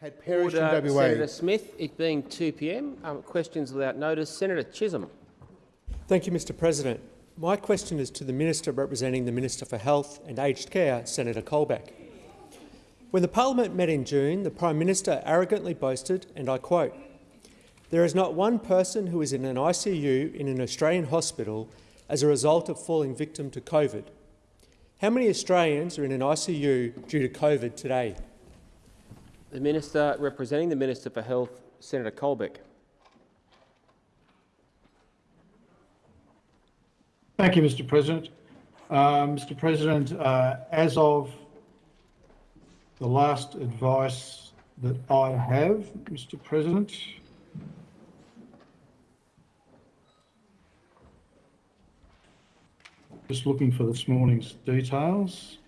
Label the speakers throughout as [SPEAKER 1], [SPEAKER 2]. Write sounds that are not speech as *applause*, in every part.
[SPEAKER 1] had perished
[SPEAKER 2] Order,
[SPEAKER 1] in WA.
[SPEAKER 2] Senator Smith. It being 2 p.m. Um, questions without notice. Senator Chisholm.
[SPEAKER 3] Thank you, Mr President. My question is to the Minister representing the Minister for Health and Aged Care, Senator Colbeck. When the parliament met in June, the Prime Minister arrogantly boasted, and I quote, there is not one person who is in an ICU in an Australian hospital as a result of falling victim to COVID. How many Australians are in an ICU due to COVID today?
[SPEAKER 2] The Minister representing the Minister for Health, Senator Colbeck.
[SPEAKER 4] Thank you, Mr President. Uh, Mr President, uh, as of the last advice that I have, Mr President, just looking for this morning's details.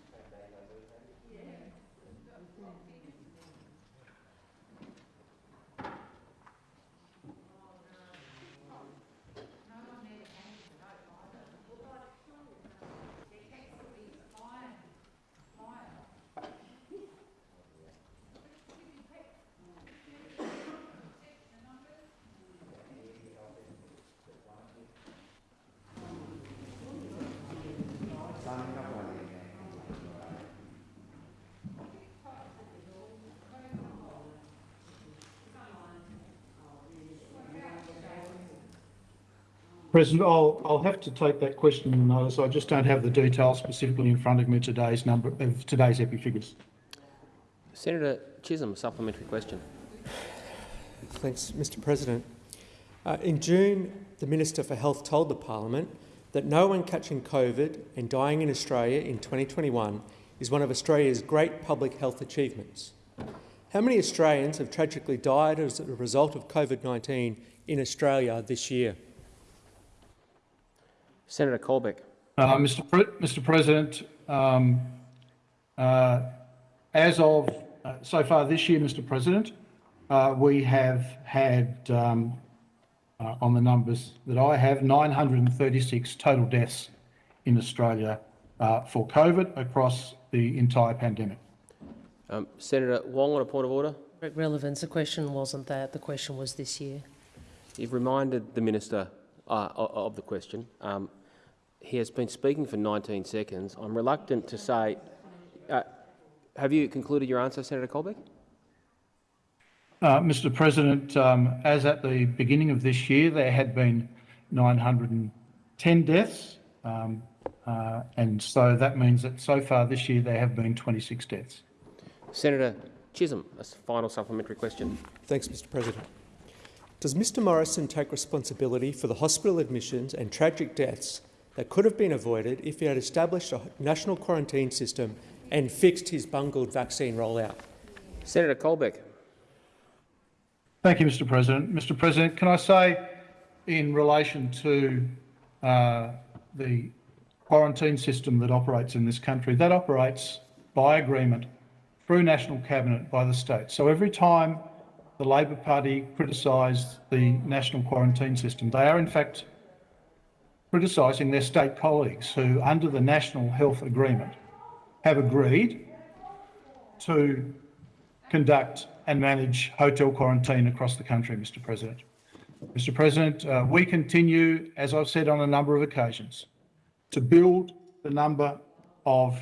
[SPEAKER 4] President, I'll, I'll have to take that question on notice. I just don't have the details specifically in front of me today's number of today's epi figures.
[SPEAKER 2] Senator Chisholm, supplementary question.
[SPEAKER 3] Thanks, Mr President. Uh, in June, the Minister for Health told the parliament that no one catching COVID and dying in Australia in 2021 is one of Australia's great public health achievements. How many Australians have tragically died as a result of COVID-19 in Australia this year?
[SPEAKER 2] Senator Colbeck.
[SPEAKER 4] Uh, Mr. Pre Mr. President, um, uh, as of uh, so far this year, Mr. President, uh, we have had, um, uh, on the numbers that I have, 936 total deaths in Australia uh, for COVID across the entire pandemic.
[SPEAKER 2] Um, Senator Wong on a point of order.
[SPEAKER 5] Relevance. The question wasn't that. The question was this year.
[SPEAKER 2] You've reminded the minister uh, of the question. Um, he has been speaking for 19 seconds. I'm reluctant to say. Uh, have you concluded your answer, Senator Colbeck?
[SPEAKER 4] Uh, Mr. President, um, as at the beginning of this year, there had been 910 deaths, um, uh, and so that means that so far this year there have been 26 deaths.
[SPEAKER 2] Senator Chisholm, a final supplementary question.
[SPEAKER 3] Thanks, Mr President. Does Mr Morrison take responsibility for the hospital admissions and tragic deaths that could have been avoided if he had established a national quarantine system and fixed his bungled vaccine rollout?
[SPEAKER 2] Senator Colbeck.
[SPEAKER 4] Thank you, Mr President. Mr President, can I say in relation to uh, the quarantine system that operates in this country, that operates by agreement through National Cabinet by the state. So every time the Labor Party criticised the national quarantine system, they are in fact criticising their state colleagues who, under the National Health Agreement, have agreed to conduct and manage hotel quarantine across the country, Mr President. Mr President, uh, we continue, as I've said on a number of occasions, to build the number of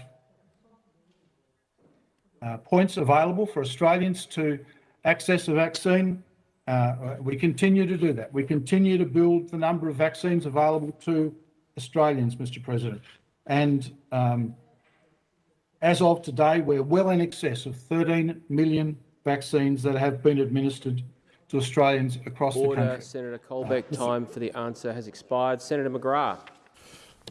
[SPEAKER 4] uh, points available for Australians to access a vaccine. Uh, we continue to do that. We continue to build the number of vaccines available to Australians, Mr President. And um, as of today, we're well in excess of 13 million vaccines that have been administered to Australians across
[SPEAKER 2] Order,
[SPEAKER 4] the country.
[SPEAKER 2] Senator Colbeck. Time for the answer has expired. Senator McGrath.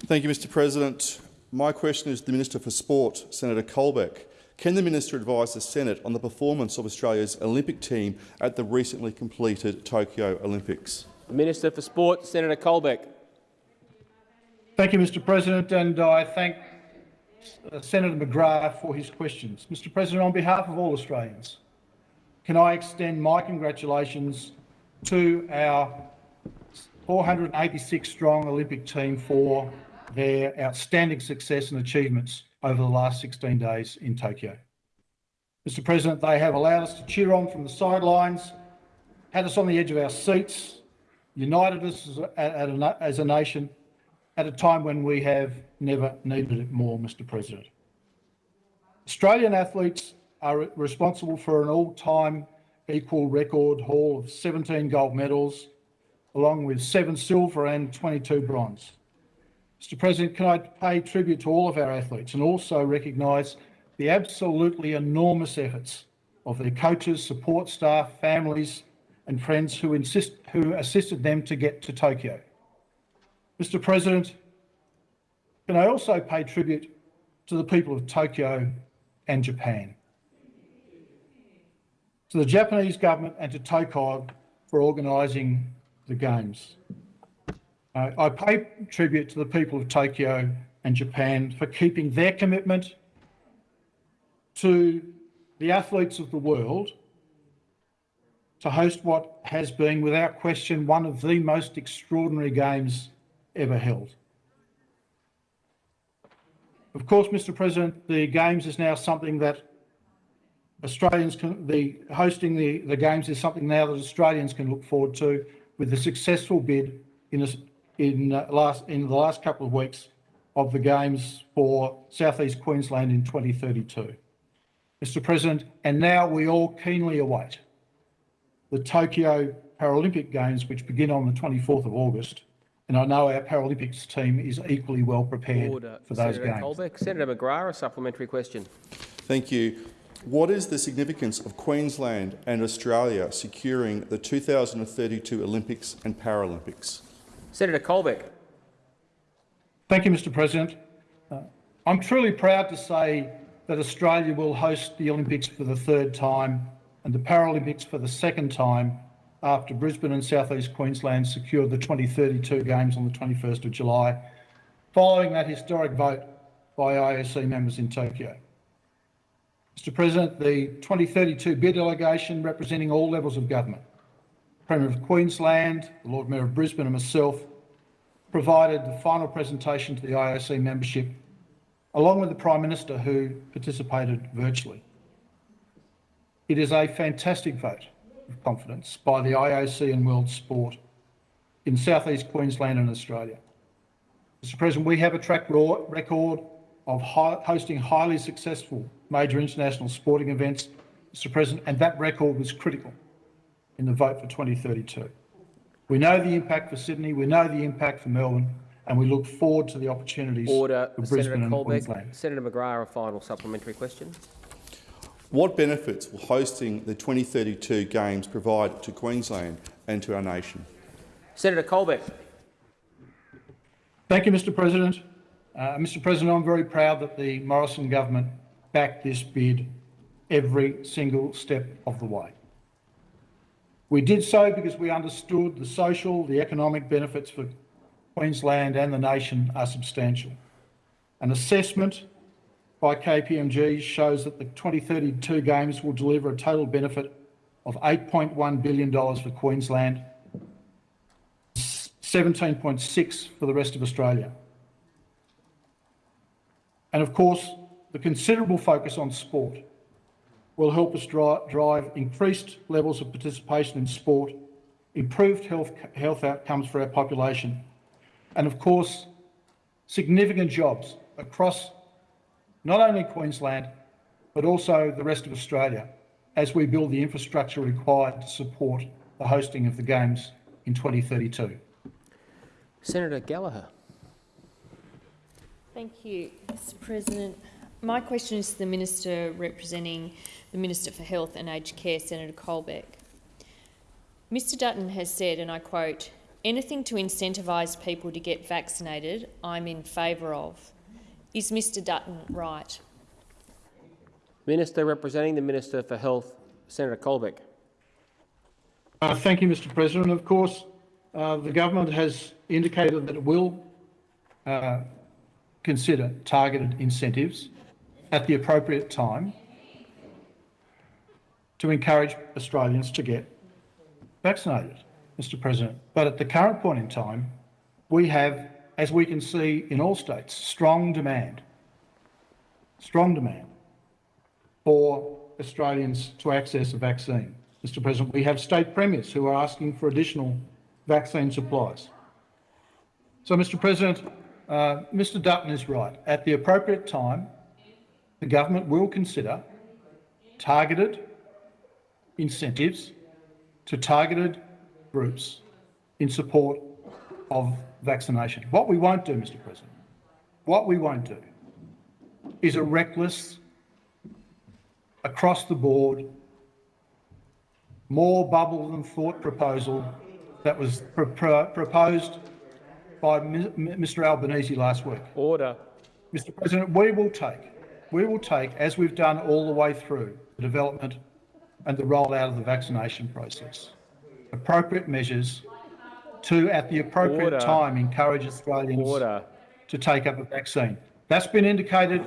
[SPEAKER 6] Thank you, Mr President. My question is to the Minister for Sport, Senator Colbeck. Can the minister advise the Senate on the performance of Australia's Olympic team at the recently completed Tokyo Olympics?
[SPEAKER 2] The Minister for Sport, Senator Colbeck.
[SPEAKER 4] Thank you, Mr President, and I thank uh, Senator McGrath for his questions. Mr President, on behalf of all Australians, can I extend my congratulations to our 486-strong Olympic team for their outstanding success and achievements over the last 16 days in Tokyo. Mr President, they have allowed us to cheer on from the sidelines, had us on the edge of our seats, united us as a, as a nation at a time when we have never needed it more, Mr President. Australian athletes are responsible for an all-time equal record haul of 17 gold medals, along with seven silver and 22 bronze. Mr President, can I pay tribute to all of our athletes and also recognise the absolutely enormous efforts of their coaches, support staff, families and friends who, insist, who assisted them to get to Tokyo. Mr President, can I also pay tribute to the people of Tokyo and Japan? To the Japanese government and to TOCOG for organising the Games. Uh, I pay tribute to the people of Tokyo and Japan for keeping their commitment to the athletes of the world to host what has been, without question, one of the most extraordinary games ever held. Of course, Mr President, the Games is now something that Australians can, the hosting the, the Games is something now that Australians can look forward to with the successful bid in, in, uh, last, in the last couple of weeks of the Games for Southeast Queensland in 2032. Mr President, and now we all keenly await the Tokyo Paralympic Games, which begin on the 24th of August. And I know our Paralympics team is equally well prepared
[SPEAKER 2] Order.
[SPEAKER 4] for those
[SPEAKER 2] Senator
[SPEAKER 4] games.
[SPEAKER 2] Colbeck. Senator McGrath, a supplementary question.
[SPEAKER 6] Thank you. What is the significance of Queensland and Australia securing the 2032 Olympics and Paralympics?
[SPEAKER 2] Senator Colbeck.
[SPEAKER 4] Thank you, Mr President. Uh, I'm truly proud to say that Australia will host the Olympics for the third time and the Paralympics for the second time after Brisbane and South East Queensland secured the 2032 Games on the 21st of July, following that historic vote by IOC members in Tokyo. Mr President, the 2032 bid delegation representing all levels of government, Premier of Queensland, the Lord Mayor of Brisbane and myself provided the final presentation to the IOC membership, along with the Prime Minister who participated virtually. It is a fantastic vote of confidence by the IOC and World Sport in southeast Queensland and Australia. Mr President, we have a track record of hosting highly successful major international sporting events, Mr President, and that record was critical in the vote for 2032. We know the impact for Sydney, we know the impact for Melbourne, and we look forward to the opportunities
[SPEAKER 2] Order.
[SPEAKER 4] for
[SPEAKER 2] Senator
[SPEAKER 4] Brisbane and
[SPEAKER 2] Colbeck.
[SPEAKER 4] Queensland.
[SPEAKER 2] Senator McGrath, a final supplementary question.
[SPEAKER 6] What benefits will hosting the 2032 Games provide to Queensland and to our nation?
[SPEAKER 2] Senator Colbeck.
[SPEAKER 4] Thank you, Mr President. Uh, Mr President, I'm very proud that the Morrison government backed this bid every single step of the way. We did so because we understood the social, the economic benefits for Queensland and the nation are substantial. An assessment by KPMG shows that the 2032 Games will deliver a total benefit of $8.1 billion for Queensland 17.6 for the rest of Australia. And of course, the considerable focus on sport will help us dri- drive increased levels of participation in sport, improved health, health outcomes for our population, and of course, significant jobs across not only Queensland, but also the rest of Australia as we build the infrastructure required to support the hosting of the Games in 2032.
[SPEAKER 2] Senator Gallagher.
[SPEAKER 1] Thank you, Mr President. My question is to the Minister representing the Minister for Health and Aged Care, Senator Colbeck. Mr Dutton has said, and I quote, anything to incentivise people to get vaccinated, I'm in favour of. Is Mr Dutton right?
[SPEAKER 2] Minister representing the Minister for Health, Senator Colbeck.
[SPEAKER 4] Uh, thank you, Mr President. Of course, uh, the government has indicated that it will uh, consider targeted incentives at the appropriate time to encourage Australians to get vaccinated, Mr President. But at the current point in time, we have, as we can see in all states, strong demand, strong demand for Australians to access a vaccine. Mr President, we have state premiers who are asking for additional vaccine supplies. So, Mr President, uh, Mr Dutton is right. At the appropriate time, the government will consider targeted incentives to targeted groups in support of vaccination. What we won't do, Mr President, what we won't do is a reckless, across the board, more bubble than thought proposal that was pr pr proposed by Mr Albanese last week.
[SPEAKER 2] Order.
[SPEAKER 4] Mr President, we will take, we will take, as we've done all the way through the development and the rollout of the vaccination process, appropriate measures to, at the appropriate
[SPEAKER 2] Order.
[SPEAKER 4] time, encourage Australians
[SPEAKER 2] Order.
[SPEAKER 4] to take up a vaccine. That's been indicated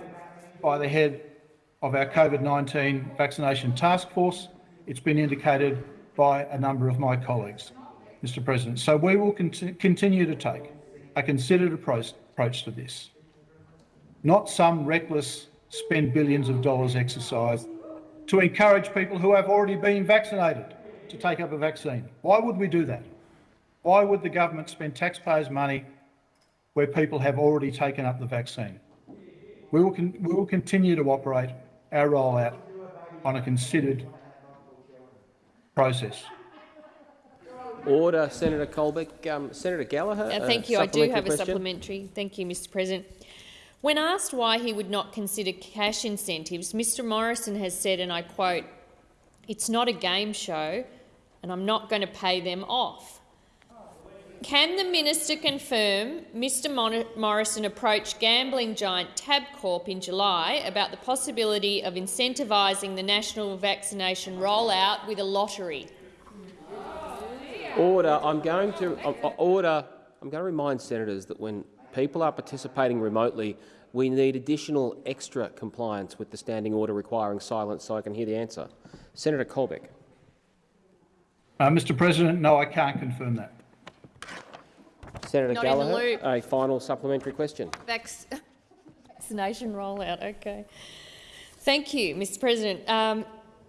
[SPEAKER 4] by the head of our COVID-19 vaccination task force. It's been indicated by a number of my colleagues, Mr President. So we will cont continue to take a considered approach, approach to this, not some reckless spend billions of dollars exercise to encourage people who have already been vaccinated to take up a vaccine. Why would we do that? Why would the government spend taxpayers' money where people have already taken up the vaccine? We will, we will continue to operate our rollout on a considered process.
[SPEAKER 2] Order, Senator Colbeck. Um, Senator Gallagher.
[SPEAKER 1] Uh, thank you. I do have
[SPEAKER 2] question.
[SPEAKER 1] a supplementary. Thank you, Mr President. When asked why he would not consider cash incentives, Mr Morrison has said, and I quote, it's not a game show and I'm not going to pay them off. Can the minister confirm Mr Morrison approached gambling giant Tabcorp in July about the possibility of incentivising the national vaccination rollout with a lottery?
[SPEAKER 2] Order. I'm going to uh, order. I'm going to remind senators that when people are participating remotely, we need additional extra compliance with the standing order requiring silence so I can hear the answer. Senator Colbeck.
[SPEAKER 4] Uh, Mr President, no, I can't confirm that.
[SPEAKER 2] Senator
[SPEAKER 1] Not
[SPEAKER 2] Gallagher, a final supplementary question.
[SPEAKER 1] Vac vaccination rollout, okay. Thank you, Mr President. Um,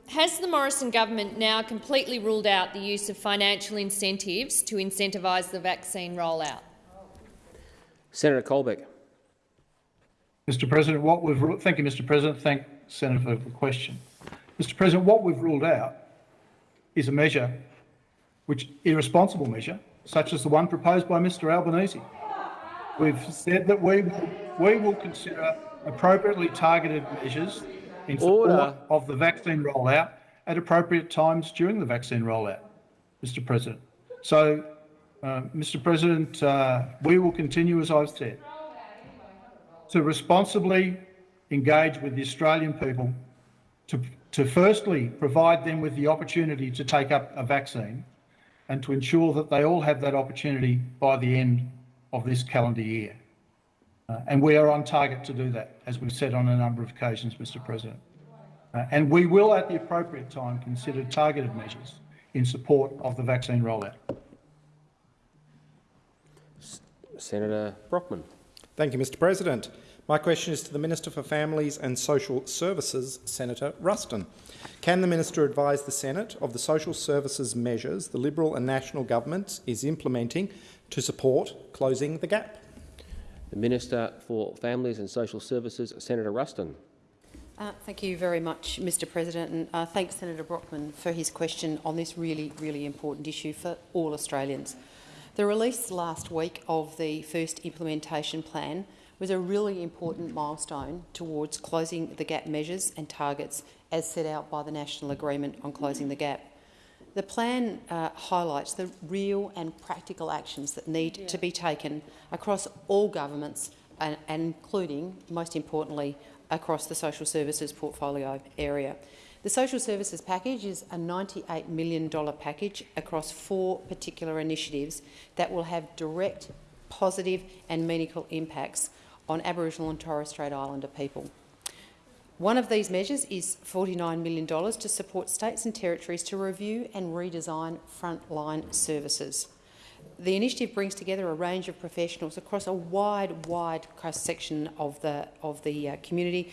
[SPEAKER 1] has the Morrison government now completely ruled out the use of financial incentives to incentivise the vaccine rollout?
[SPEAKER 2] Senator Colbeck.
[SPEAKER 4] Mr President, what we've thank you, Mr President. Thank Senator for the question. Mr President, what we've ruled out is a measure, which irresponsible measure, such as the one proposed by Mr Albanese. We've said that we will, we will consider appropriately targeted measures in support
[SPEAKER 2] Order.
[SPEAKER 4] of the vaccine rollout at appropriate times during the vaccine rollout, Mr President. So, uh, Mr President, uh, we will continue, as I've said, to responsibly engage with the Australian people to, to firstly provide them with the opportunity to take up a vaccine and to ensure that they all have that opportunity by the end of this calendar year. Uh, and we are on target to do that, as we've said on a number of occasions, Mr President. Uh, and we will, at the appropriate time, consider targeted measures in support of the vaccine rollout.
[SPEAKER 2] Senator Brockman.
[SPEAKER 7] Thank you, Mr President. My question is to the Minister for Families and Social Services, Senator Ruston. Can the Minister advise the Senate of the social services measures the Liberal and National Governments is implementing to support closing the gap?
[SPEAKER 2] The Minister for Families and Social Services, Senator Ruston.
[SPEAKER 8] Uh, thank you very much, Mr President, and uh, thanks Senator Brockman for his question on this really, really important issue for all Australians. The release last week of the first implementation plan was a really important milestone towards closing the gap measures and targets as set out by the National Agreement on Closing the Gap. The plan uh, highlights the real and practical actions that need yeah. to be taken across all governments and, and including, most importantly, across the social services portfolio area. The social services package is a $98 million package across four particular initiatives that will have direct, positive and meaningful impacts on Aboriginal and Torres Strait Islander people. One of these measures is $49 million to support states and territories to review and redesign frontline services. The initiative brings together a range of professionals across a wide, wide cross-section of the, of the uh, community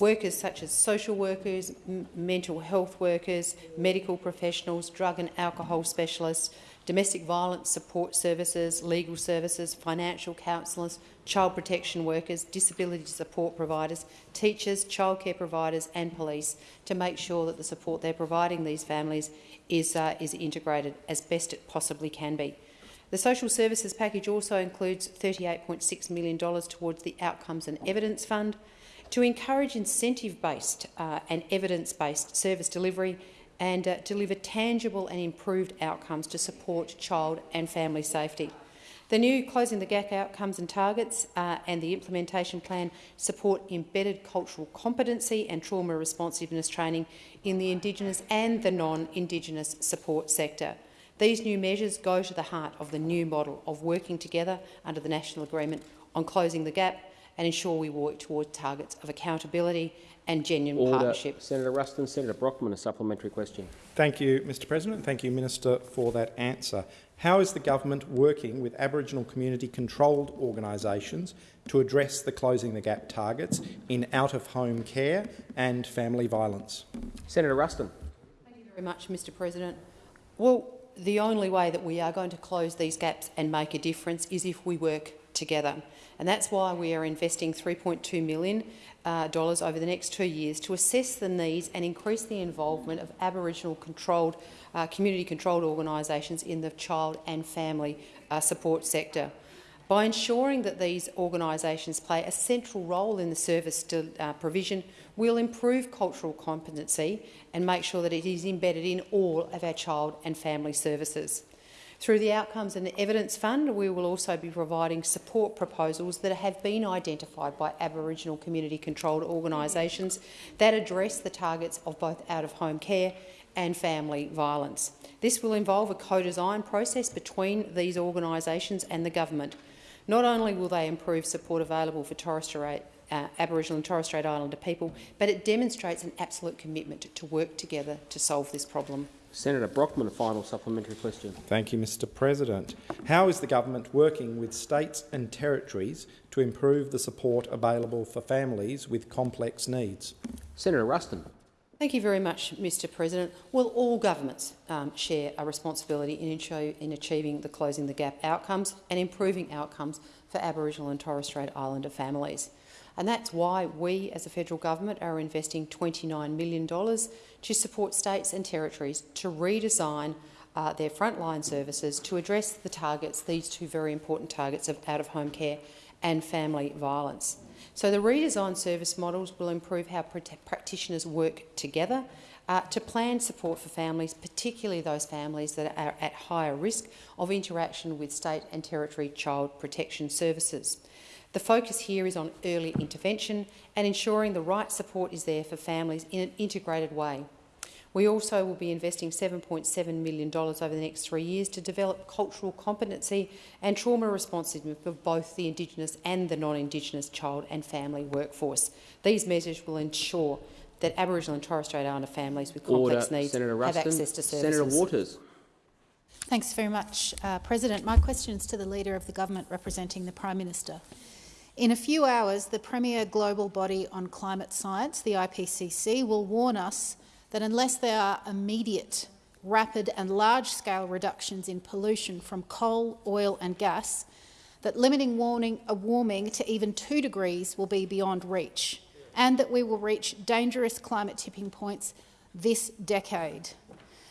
[SPEAKER 8] Workers such as social workers, mental health workers, medical professionals, drug and alcohol specialists, domestic violence support services, legal services, financial counsellors, child protection workers, disability support providers, teachers, childcare providers and police to make sure that the support they're providing these families is, uh, is integrated as best it possibly can be. The social services package also includes $38.6 million towards the Outcomes and Evidence Fund to encourage incentive-based uh, and evidence-based service delivery and uh, deliver tangible and improved outcomes to support child and family safety. The new Closing the Gap outcomes and targets uh, and the implementation plan support embedded cultural competency and trauma responsiveness training in the Indigenous and the non-Indigenous support sector. These new measures go to the heart of the new model of working together under the National Agreement on Closing the Gap and ensure we work toward targets of accountability and genuine
[SPEAKER 2] Order.
[SPEAKER 8] partnership.
[SPEAKER 2] Senator Ruston, Senator Brockman, a supplementary question.
[SPEAKER 7] Thank you, Mr President. Thank you, Minister, for that answer. How is the government working with Aboriginal community-controlled organisations to address the Closing the Gap targets in out-of-home care and family violence?
[SPEAKER 2] Senator Ruston.
[SPEAKER 8] Thank you very much, Mr President. Well, the only way that we are going to close these gaps and make a difference is if we work together. And that's why we are investing $3.2 million uh, over the next two years to assess the needs and increase the involvement of Aboriginal controlled, uh, community-controlled organisations in the child and family uh, support sector. By ensuring that these organisations play a central role in the service to, uh, provision, we'll improve cultural competency and make sure that it is embedded in all of our child and family services. Through the Outcomes and the Evidence Fund, we will also be providing support proposals that have been identified by Aboriginal community-controlled organisations that address the targets of both out-of-home care and family violence. This will involve a co-design process between these organisations and the government. Not only will they improve support available for Torres Strait, uh, Aboriginal and Torres Strait Islander people, but it demonstrates an absolute commitment to work together to solve this problem.
[SPEAKER 2] Senator Brockman, a final supplementary question.
[SPEAKER 7] Thank you, Mr President. How is the government working with states and territories to improve the support available for families with complex needs?
[SPEAKER 2] Senator Ruston.
[SPEAKER 8] Thank you very much, Mr President. Well, all governments um, share a responsibility in, in achieving the Closing the Gap outcomes and improving outcomes for Aboriginal and Torres Strait Islander families. And that's why we, as a federal government, are investing $29 million to support states and territories to redesign uh, their frontline services to address the targets, these two very important targets of out-of-home care and family violence. So the redesigned service models will improve how practitioners work together uh, to plan support for families, particularly those families that are at higher risk of interaction with state and territory child protection services. The focus here is on early intervention and ensuring the right support is there for families in an integrated way. We also will be investing $7.7 million over the next three years to develop cultural competency and trauma responsiveness for both the Indigenous and the non-Indigenous child and family workforce. These measures will ensure that Aboriginal and Torres Strait Islander families with complex
[SPEAKER 2] Order.
[SPEAKER 8] needs
[SPEAKER 2] Senator
[SPEAKER 8] have
[SPEAKER 2] Ruston.
[SPEAKER 8] access to services.
[SPEAKER 2] Senator Waters.
[SPEAKER 9] Thanks very much, uh, President. My question is to the Leader of the Government representing the Prime Minister. In a few hours, the premier global body on climate science, the IPCC, will warn us that unless there are immediate, rapid and large-scale reductions in pollution from coal, oil and gas, that limiting warming, a uh, warming to even 2 degrees will be beyond reach, and that we will reach dangerous climate tipping points this decade.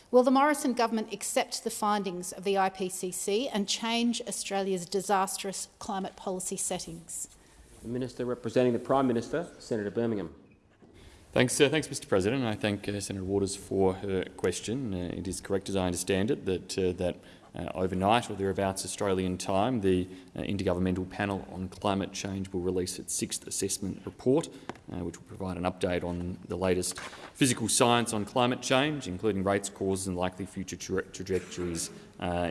[SPEAKER 9] Will the Morrison government accept the findings of the IPCC and change Australia's disastrous climate policy settings?
[SPEAKER 2] The Minister representing the Prime Minister, Senator Birmingham.
[SPEAKER 10] Thanks, uh, thanks, Mr. President. I thank uh, Senator Waters for her question. Uh, it is correct, as I understand it, that uh, that uh, overnight or thereabouts Australian time, the uh, Intergovernmental Panel on Climate Change will release its sixth assessment report, which will provide an update on the latest physical science on climate change, including rates, causes, and likely future tra trajectories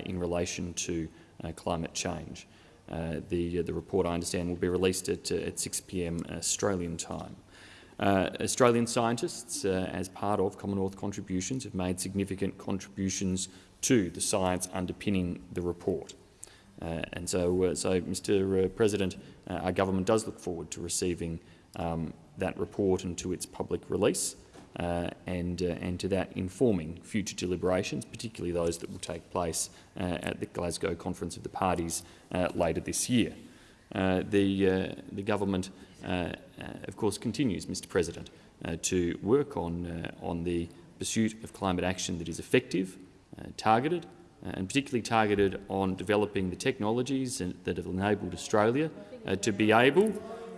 [SPEAKER 10] in relation to climate change. Uh, the, uh, the report, I understand, will be released at, uh, at 6 p.m. Australian time. Uh, Australian scientists, uh, as part of Commonwealth contributions, have made significant contributions to the science underpinning the report. Uh, and so, so, Mr President, our government does look forward to receiving um, that report and to its public release, uh, and, uh, and to that informing future deliberations, particularly those that will take place uh, at the Glasgow Conference of the Parties uh, later this year. Uh, the, uh, the government, of course, continues, Mr President, to work on, on the pursuit of climate action that is effective, targeted, and particularly targeted on developing the technologies that have enabled Australia to be able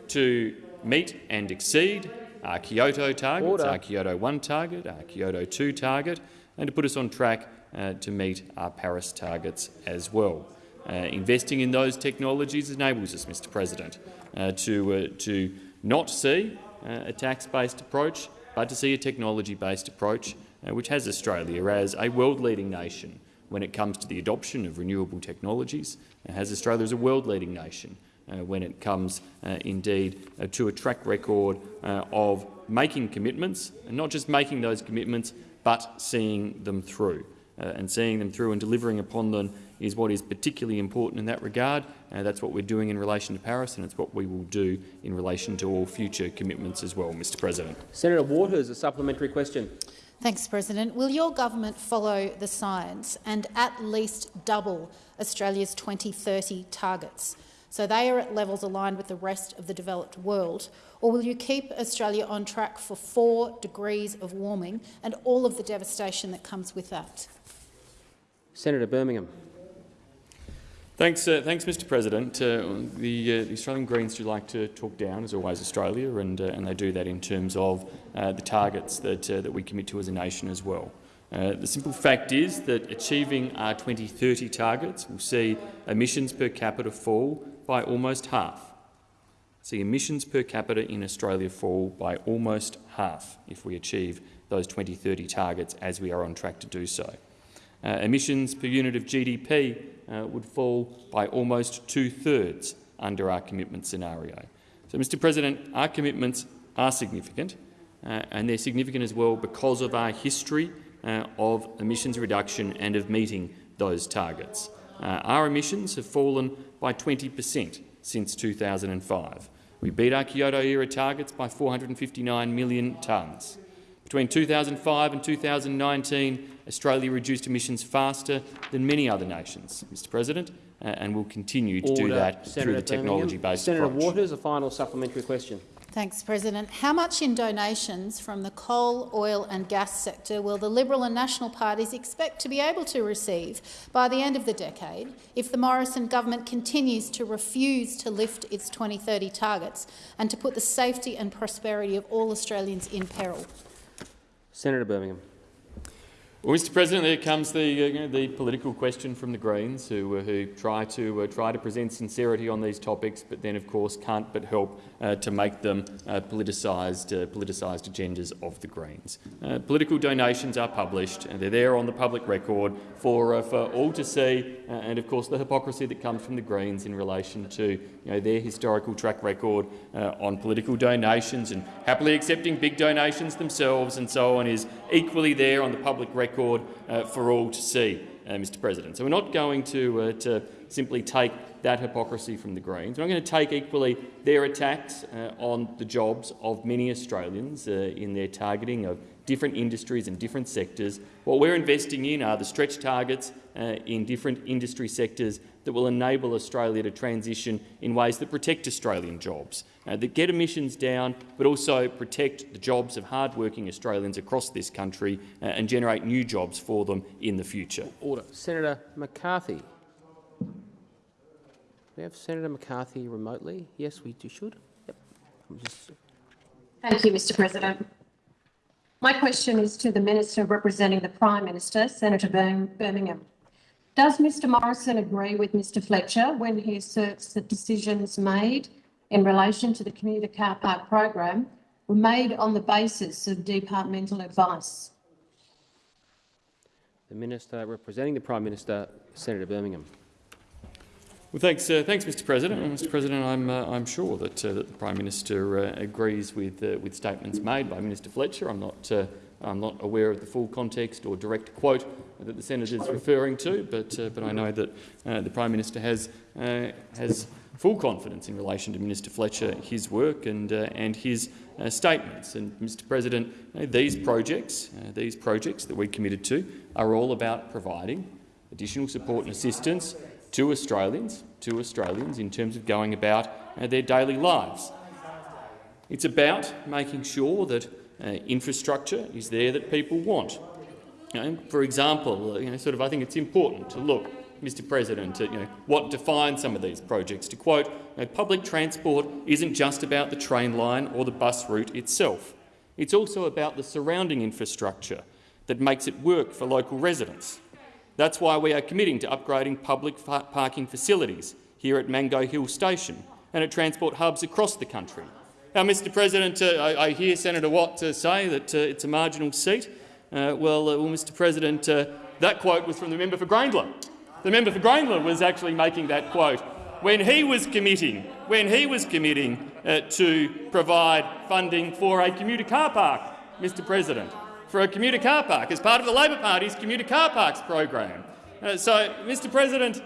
[SPEAKER 10] to meet and exceed our Kyoto targets, Order. our Kyoto 1 target, our Kyoto 2 target, and to put us on track uh, to meet our Paris targets as well. Uh, investing in those technologies enables us, Mr President, uh, to, uh, to not see uh, a tax-based approach, but to see a technology-based approach, uh, which has Australia as a world-leading nation when it comes to the adoption of renewable technologies, it has Australia as a world-leading nation when it comes uh, indeed uh, to a track record of making commitments, and not just making those commitments, but seeing them through. and seeing them through and delivering upon them is what is particularly important in that regard. Uh, that's what we're doing in relation to Paris, and it's what we will do in relation to all future commitments as well, Mr President.
[SPEAKER 2] Senator Waters, a supplementary question.
[SPEAKER 9] Thanks, President. Will your government follow the science and at least double Australia's 2030 targets? So they are at levels aligned with the rest of the developed world? Or will you keep Australia on track for four degrees of warming and all of the devastation that comes with that?
[SPEAKER 2] Senator Birmingham.
[SPEAKER 10] Thanks, uh, thanks, Mr. President. Uh, the, uh, the, Australian Greens do like to talk down, as always, Australia, and, uh, and they do that in terms of uh, the targets that, uh, that we commit to as a nation as well. Uh, the simple fact is that achieving our 2030 targets will see emissions per capita fall by almost half. See emissions per capita in Australia fall by almost half if we achieve those 2030 targets as we are on track to do so. Uh, emissions per unit of GDP uh, would fall by almost two-thirds under our commitment scenario. So, Mr President, our commitments are significant, uh, and they're significant as well because of our history uh, of emissions reduction and of meeting those targets. Uh, our emissions have fallen by 20 per cent since 2005. We beat our Kyoto-era targets by 459 million tonnes. Between 2005 and 2019, Australia reduced emissions faster than many other nations, Mr President, and will continue to Order. do that
[SPEAKER 2] Senator
[SPEAKER 10] through the technology-based approach.
[SPEAKER 2] Senator Waters, a final supplementary question.
[SPEAKER 9] Thanks, President. How much in donations from the coal, oil and gas sector will the Liberal and National parties expect to be able to receive by the end of the decade if the Morrison government continues to refuse to lift its 2030 targets and to put the safety and prosperity of all Australians in peril?
[SPEAKER 2] Senator Birmingham.
[SPEAKER 10] Well, Mr. President, there comes the, uh, the political question from the Greens, who, uh, who try to uh, try to present sincerity on these topics, but then, of course, can't but help uh, to make them uh, politicised, uh, politicised agendas of the Greens. political donations are published, and they're there on the public record for for all to see, and of course, the hypocrisy that comes from the Greens in relation to you know, their historical track record on political donations and happily accepting big donations themselves and so on is equally there on the public record uh, for all to see, uh, Mr President. So we're not going to, uh, to simply take that hypocrisy from the Greens. We're not going to take equally their attacks uh, on the jobs of many Australians uh, in their targeting of different industries and different sectors. What we're investing in are the stretch targets uh, in different industry sectors that will enable Australia to transition in ways that protect Australian jobs, uh, that get emissions down, but also protect the jobs of hard-working Australians across this country uh, and generate new jobs for them in the future.
[SPEAKER 2] Order. Senator McCarthy. We have Senator McCarthy remotely. Yes, we do, should. Yep.
[SPEAKER 11] Just... Thank you, Mr President. My question is to the Minister representing the Prime Minister, Senator Birmingham. Does Mr Morrison agree with Mr Fletcher when he asserts that decisions made in relation to the commuter car park program were made on the basis of departmental advice?
[SPEAKER 2] The Minister representing the Prime Minister, Senator Birmingham.
[SPEAKER 10] Well, thanks, uh, thanks, Mr. President. And Mr. President, I'm, uh, I'm sure that, uh, that the Prime Minister uh, agrees with, uh, with statements made by Minister Fletcher. I'm not uh, I'm not aware of the full context or direct quote that the senator is referring to, but, uh, but I know that uh, the Prime Minister has, uh, has full confidence in relation to Minister Fletcher, his work and, uh, and his uh, statements. And, Mr President, you know, these projects, uh, these projects that we committed to are all about providing additional support and assistance to Australians, to Australians in terms of going about their daily lives. It's about making sure that uh, infrastructure is there that people want. You know, for example, you know, sort of, I think it's important to look Mr President, you know, what defines some of these projects. To quote, you know, public transport isn't just about the train line or the bus route itself. It's also about the surrounding infrastructure that makes it work for local residents. That's why we are committing to upgrading public parking facilities here at Mango Hill Station and at transport hubs across the country. Now, Mr President, uh, I, I, hear Senator Watt uh, say that uh, it's a marginal seat. Uh, well, uh, well, Mr President, uh, that quote was from the member for Grayndler. The member for Grayndler was actually making that quote when he was committing, when he was committing to provide funding for a commuter car park, Mr President, for a commuter car park as part of the Labor Party's commuter car parks program. So, Mr President,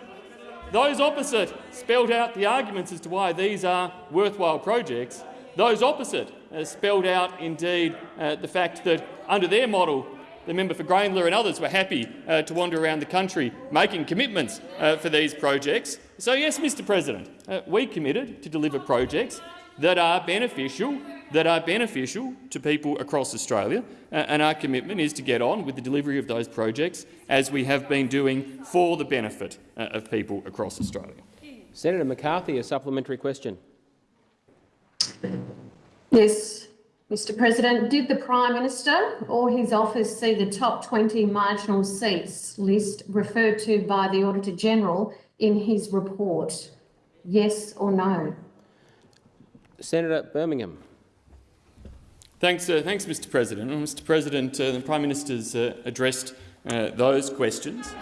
[SPEAKER 10] those opposite spelled out the arguments as to why these are worthwhile projects. Those opposite uh, spelled out, indeed, uh, the fact that under their model the member for Grayndler and others were happy uh, to wander around the country making commitments uh, for these projects. So yes, Mr President, uh, we committed to deliver projects that are beneficial, that are beneficial to people across Australia, uh, and our commitment is to get on with the delivery of those projects as we have been doing for the benefit of people across Australia.
[SPEAKER 2] Senator McCarthy, a supplementary question.
[SPEAKER 11] Yes, Mr President, did the Prime Minister or his office see the top 20 marginal seats list referred to by the Auditor-General in his report? Yes or no?
[SPEAKER 2] Senator Birmingham.
[SPEAKER 10] Thanks, uh, thanks Mr President. Mr President, uh, the Prime Minister's uh, addressed uh, those questions.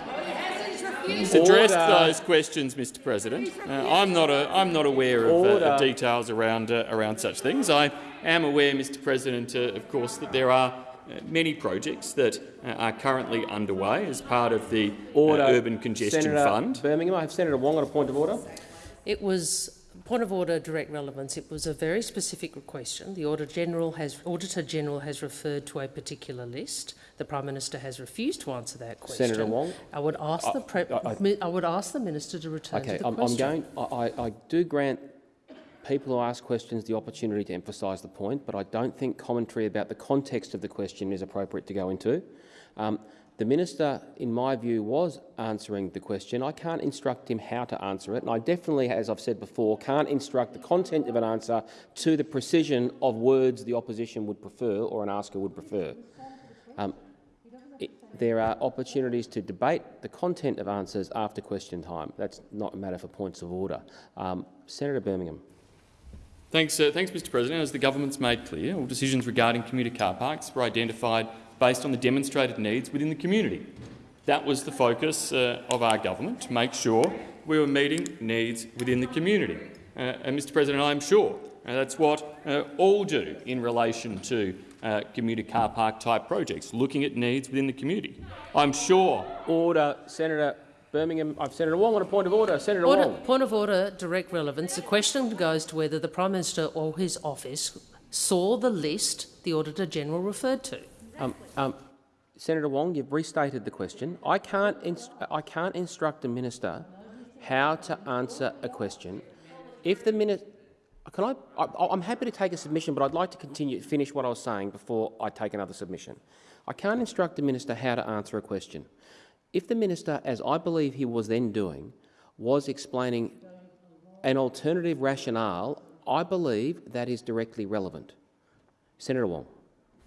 [SPEAKER 10] He's addressed Order. those questions, Mr. President. Uh, I'm not a, I'm not aware of, uh, of details around uh, around such things. I am aware, Mr. President, uh, of course, that there are uh, many projects that uh, are currently underway as part of the
[SPEAKER 2] order.
[SPEAKER 10] Urban Congestion
[SPEAKER 2] Senator
[SPEAKER 10] Fund.
[SPEAKER 2] Birmingham, I have Senator Wong on a point of order.
[SPEAKER 5] It was point of order, direct relevance. It was a very specific question. The Auditor General has, Auditor General has referred to a particular list. The Prime Minister has refused to answer that question.
[SPEAKER 2] Senator Wong,
[SPEAKER 5] I would ask I, the I, I, I, would ask the Minister to return
[SPEAKER 2] okay,
[SPEAKER 5] to the
[SPEAKER 2] I'm,
[SPEAKER 5] question.
[SPEAKER 2] I'm going. I, I do grant people who ask questions the opportunity to emphasise the point, but I don't think commentary about the context of the question is appropriate to go into. Um, the minister, in my view, was answering the question. I can't instruct him how to answer it, and I definitely, as I've said before, can't instruct the content of an answer to the precision of words the opposition would prefer or an asker would prefer. Um, it, there are opportunities to debate the content of answers after question time. That's not a matter for points of order. Um, Senator Birmingham.
[SPEAKER 10] Thanks, uh, thanks, Mr President. As the government's made clear, all decisions regarding commuter car parks were identified based on the demonstrated needs within the community. That was the focus uh, of our government, to make sure we were meeting needs within the community. Uh, and, Mr President, I'm sure uh, that's what uh, all do in relation to uh, commuter car park type projects, looking at needs within the community. I'm sure.
[SPEAKER 2] Order, Senator Birmingham. I've Senator Wong on a point of order. Senator
[SPEAKER 5] order,
[SPEAKER 2] Wong.
[SPEAKER 5] Point of order, direct relevance. The question goes to whether the Prime Minister or his office saw the list the Auditor General referred to.
[SPEAKER 2] Um, um, Senator Wong, you've restated the question. I can't, I can't instruct a minister how to answer a question. If the minister, can I, I? am happy to take a submission, but I'd like to continue finish what I was saying before I take another submission. I can't instruct the minister how to answer a question. If the minister, as I believe he was then doing, was explaining an alternative rationale, I believe that is directly relevant. Senator Wong.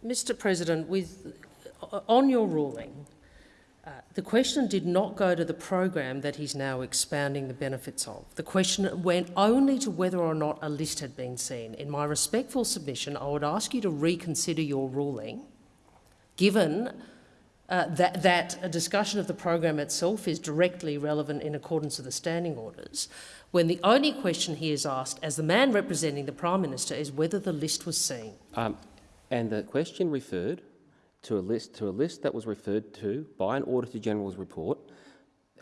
[SPEAKER 5] Mr President, with, on your ruling, uh, the question did not go to the program that he's now expounding the benefits of. The question went only to whether or not a list had been seen. In my respectful submission, I would ask you to reconsider your ruling, given uh, that, that a discussion of the program itself is directly relevant in accordance with the standing orders, when the only question he is asked, as the man representing the Prime Minister, is whether the list was seen.
[SPEAKER 2] Um, and the question referred to a list to a list that was referred to by an Auditor General's report.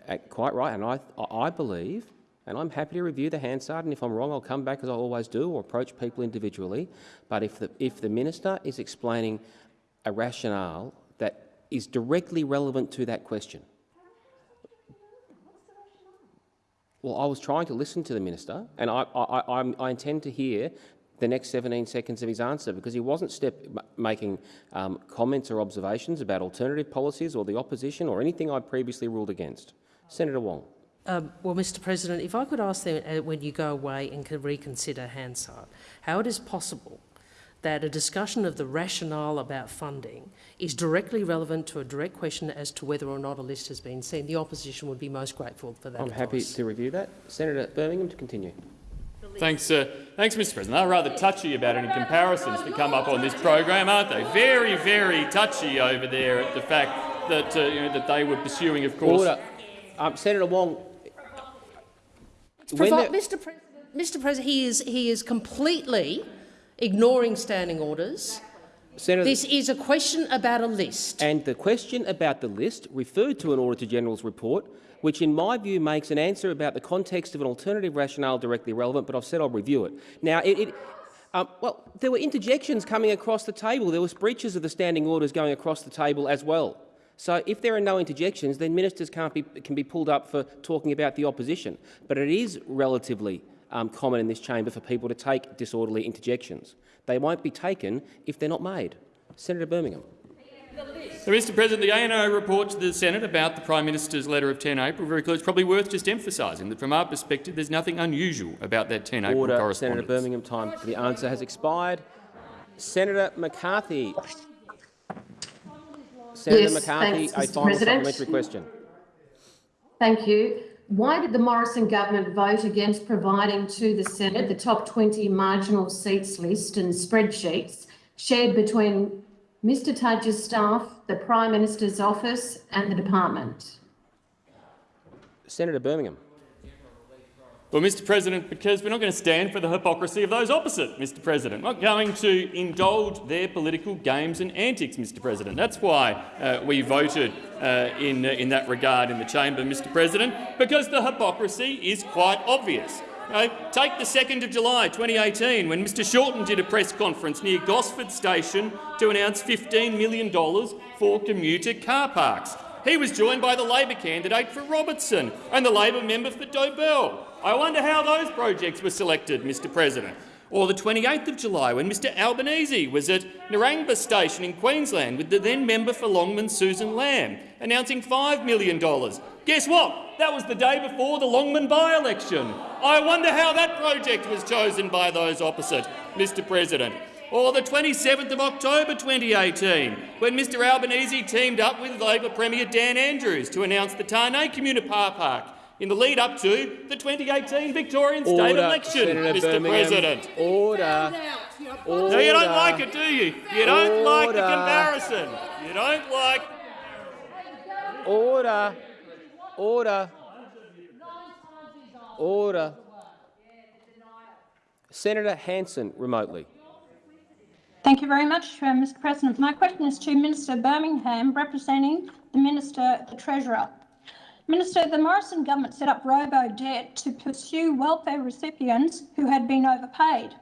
[SPEAKER 2] Uh, quite right, and I, I believe And I'm happy to review the Hansard, and if I'm wrong, I'll come back as I always do or approach people individually. But if the, if the minister is explaining a rationale that is directly relevant to that question, well, I was trying to listen to the minister, and I, I, I, I intend to hear the next 17 seconds of his answer because he wasn't step, making um, comments or observations about alternative policies or the opposition or anything I previously ruled against. Senator Wong.
[SPEAKER 5] Um, well, Mr President, if I could ask them uh, when you go away and can reconsider Hansard, how it is possible that a discussion of the rationale about funding is directly relevant to a direct question as to whether or not a list has been seen. The opposition would be most grateful for that
[SPEAKER 2] I'm
[SPEAKER 5] advice.
[SPEAKER 2] happy to review that. Senator Birmingham to continue.
[SPEAKER 10] Thanks, uh, thanks, Mr. President. They're rather touchy about any comparisons that come up on this program, aren't they? Very, very touchy over there at the fact that uh, you know, that they were pursuing, of course.
[SPEAKER 2] Order. Um, Senator Wong.
[SPEAKER 5] Mr. President, Mr. President, he is he is completely ignoring standing orders.
[SPEAKER 2] Senator,
[SPEAKER 5] this is a question about a list.
[SPEAKER 2] And the question about the list referred to an Auditor General's report, which in my view makes an answer about the context of an alternative rationale directly relevant, but I've said I'll review it. Now, it, it um, well, there were interjections coming across the table. There was breaches of the standing orders going across the table as well. So if there are no interjections, then ministers can't be, can be pulled up for talking about the opposition. But it is relatively um, common in this chamber for people to take disorderly interjections. They won't be taken if they're not made. Senator Birmingham.
[SPEAKER 10] So, Mr President, the ANAO report to the Senate about the Prime Minister's letter of 10 April very clear. It's probably worth just emphasising that from our perspective there's nothing unusual about that 10 April correspondence.
[SPEAKER 2] Senator Birmingham, time for the answer has expired. Senator McCarthy. Senator
[SPEAKER 11] Yes,
[SPEAKER 2] McCarthy,
[SPEAKER 11] thanks,
[SPEAKER 2] a
[SPEAKER 11] Mr.
[SPEAKER 2] final
[SPEAKER 11] President.
[SPEAKER 2] supplementary question.
[SPEAKER 11] Thank you. Why did the Morrison government vote against providing to the Senate the top 20 marginal seats list and spreadsheets shared between Mr Tudge's staff, the Prime Minister's office and the department?
[SPEAKER 2] Senator Birmingham.
[SPEAKER 10] Well, Mr President, because we're not going to stand for the hypocrisy of those opposite, Mr President. We're not going to indulge their political games and antics, Mr President. That's why uh, we voted uh, in, uh, in that regard in the chamber, Mr President, because the hypocrisy is quite obvious. Take the 2nd of July 2018 when Mr Shorten did a press conference near Gosford Station to announce $15 million for commuter car parks. He was joined by the Labor candidate for Robertson and the Labor member for Dobell. I wonder how those projects were selected, Mr President. Or the 28th of July when Mr Albanese was at Narangba Station in Queensland with the then member for Longman, Susan Lamb, announcing $5 million. Guess what? That was the day before the Longman by-election. I wonder how that project was chosen by those opposite, Mr President. Or the 27th of October 2018, when Mr Albanese teamed up with Labor Premier Dan Andrews to announce the Tarneit Community Car Park in the lead up to the 2018 Victorian state election,
[SPEAKER 2] Senator
[SPEAKER 10] Mr
[SPEAKER 2] Birmingham.
[SPEAKER 10] President.
[SPEAKER 2] Order. Order.
[SPEAKER 10] No, you don't like it, do you? You don't like the comparison. You don't like.
[SPEAKER 2] Order. Order. Order. Senator Hanson, remotely.
[SPEAKER 12] Thank you very much, uh, Mr President. My question is to Minister Birmingham, representing the Minister, the Treasurer. Minister, the Morrison government set up robo-debt to pursue welfare recipients who had been overpaid.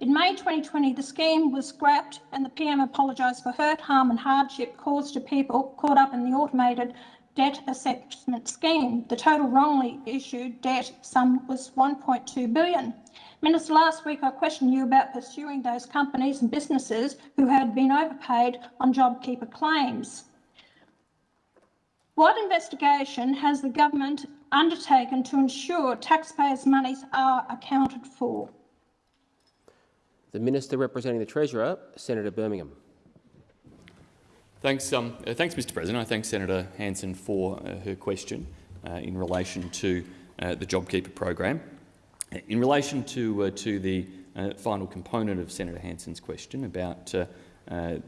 [SPEAKER 12] In May 2020, the scheme was scrapped and the PM apologised for hurt, harm and hardship caused to people caught up in the automated debt assessment scheme. The total wrongly issued debt sum was 1.2 billion. Minister, last week I questioned you about pursuing those companies and businesses who had been overpaid on JobKeeper claims. What investigation has the government undertaken to ensure taxpayers' monies are accounted for?
[SPEAKER 2] The Minister representing the Treasurer, Senator Birmingham.
[SPEAKER 10] Thanks, um, uh, thanks, Mr. President. I thank Senator Hanson for uh, her question uh, in relation to uh, the JobKeeper program. In relation to uh, to the uh, final component of Senator Hanson's question about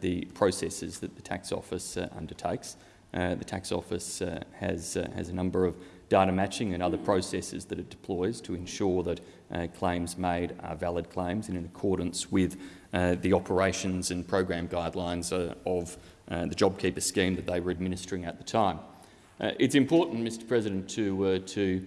[SPEAKER 10] the processes that the tax office undertakes, the tax office has has a number of data matching and other processes that it deploys to ensure that uh, claims made are valid claims and in accordance with uh, the operations and program guidelines uh, of uh, the JobKeeper scheme that they were administering at the time. Uh, it's important, Mr President, to, uh, to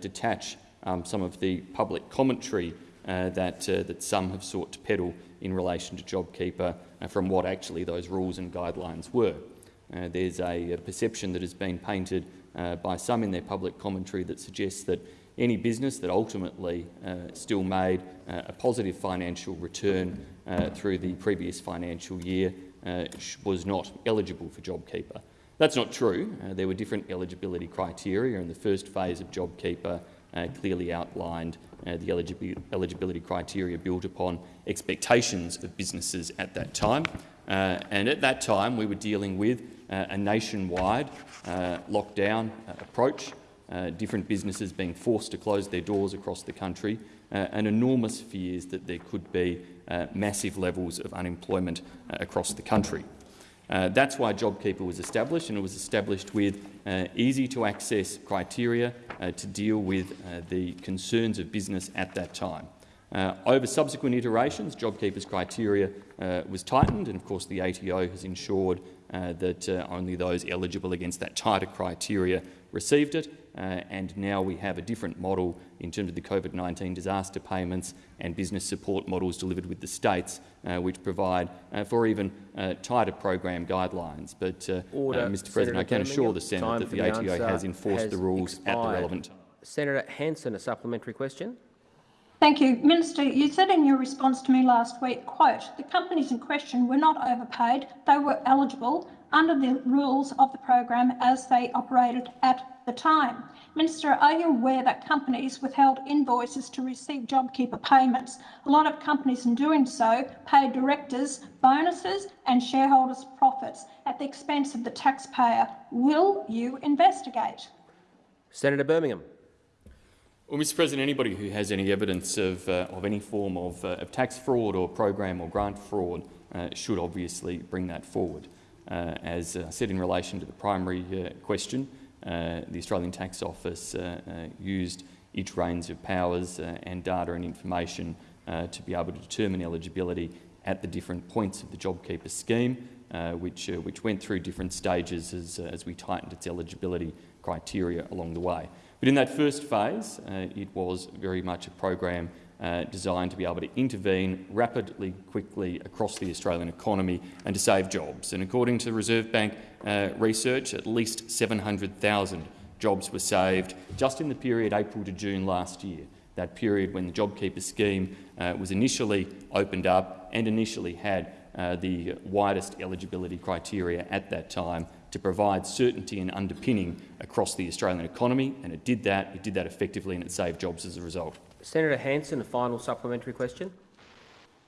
[SPEAKER 10] detach um, some of the public commentary uh, that, uh, that some have sought to peddle in relation to JobKeeper uh, from what actually those rules and guidelines were. Uh, there's a, a, perception that has been painted uh, by some in their public commentary that suggests that any business that ultimately uh, still made a positive financial return through the previous financial year was not eligible for JobKeeper. That's not true. Uh, there were different eligibility criteria, and the first phase of JobKeeper uh, clearly outlined uh, the eligibility criteria built upon expectations of businesses at that time. Uh, and at that time, we were dealing with uh, a nationwide uh, lockdown approach, different businesses being forced to close their doors across the country, and enormous fears that there could be massive levels of unemployment across the country. Uh, that's why JobKeeper was established, and it was established with uh, easy-to-access criteria uh, to deal with uh, the concerns of business at that time. Uh, over subsequent iterations, JobKeeper's criteria uh, was tightened, and of course the ATO has ensured that only those eligible against that tighter criteria received it, uh, and now we have a different model in terms of the COVID-19 disaster payments and business support models delivered with the states, uh, which provide uh, for even uh, tighter program guidelines. But, uh, Mr President, I can assure the Senate that the, the ATO has enforced
[SPEAKER 2] has
[SPEAKER 10] the rules
[SPEAKER 2] expired.
[SPEAKER 10] at the relevant time.
[SPEAKER 2] Senator Hanson, a supplementary question.
[SPEAKER 12] Thank you. Minister, you said in your response to me last week, quote, the companies in question were not overpaid, they were eligible under the rules of the program as they operated at the time. Minister, are you aware that companies withheld invoices to receive JobKeeper payments? A lot of companies in doing so paid directors bonuses and shareholders profits at the expense of the taxpayer. Will you investigate?
[SPEAKER 2] Senator Birmingham.
[SPEAKER 10] Well, Mr President, anybody who has any evidence of, uh, of any form of, uh, of, tax fraud or program or grant fraud uh, should obviously bring that forward. Uh, as I said in relation to the primary uh, question, uh, the Australian Tax Office used its range of powers and data and information to be able to determine eligibility at the different points of the JobKeeper scheme, which, which went through different stages as, as we tightened its eligibility criteria along the way. But in that first phase, uh, it was very much a program uh, designed to be able to intervene rapidly, quickly across the Australian economy and to save jobs. And according to Reserve Bank uh, research, at least 700,000 jobs were saved just in the period April to June last year, that period when the JobKeeper scheme uh, was initially opened up and initially had uh, the widest eligibility criteria at that time to provide certainty and underpinning across the Australian economy, and it did that. It did that effectively, and it saved jobs as a result.
[SPEAKER 2] Senator Hanson, a final supplementary question.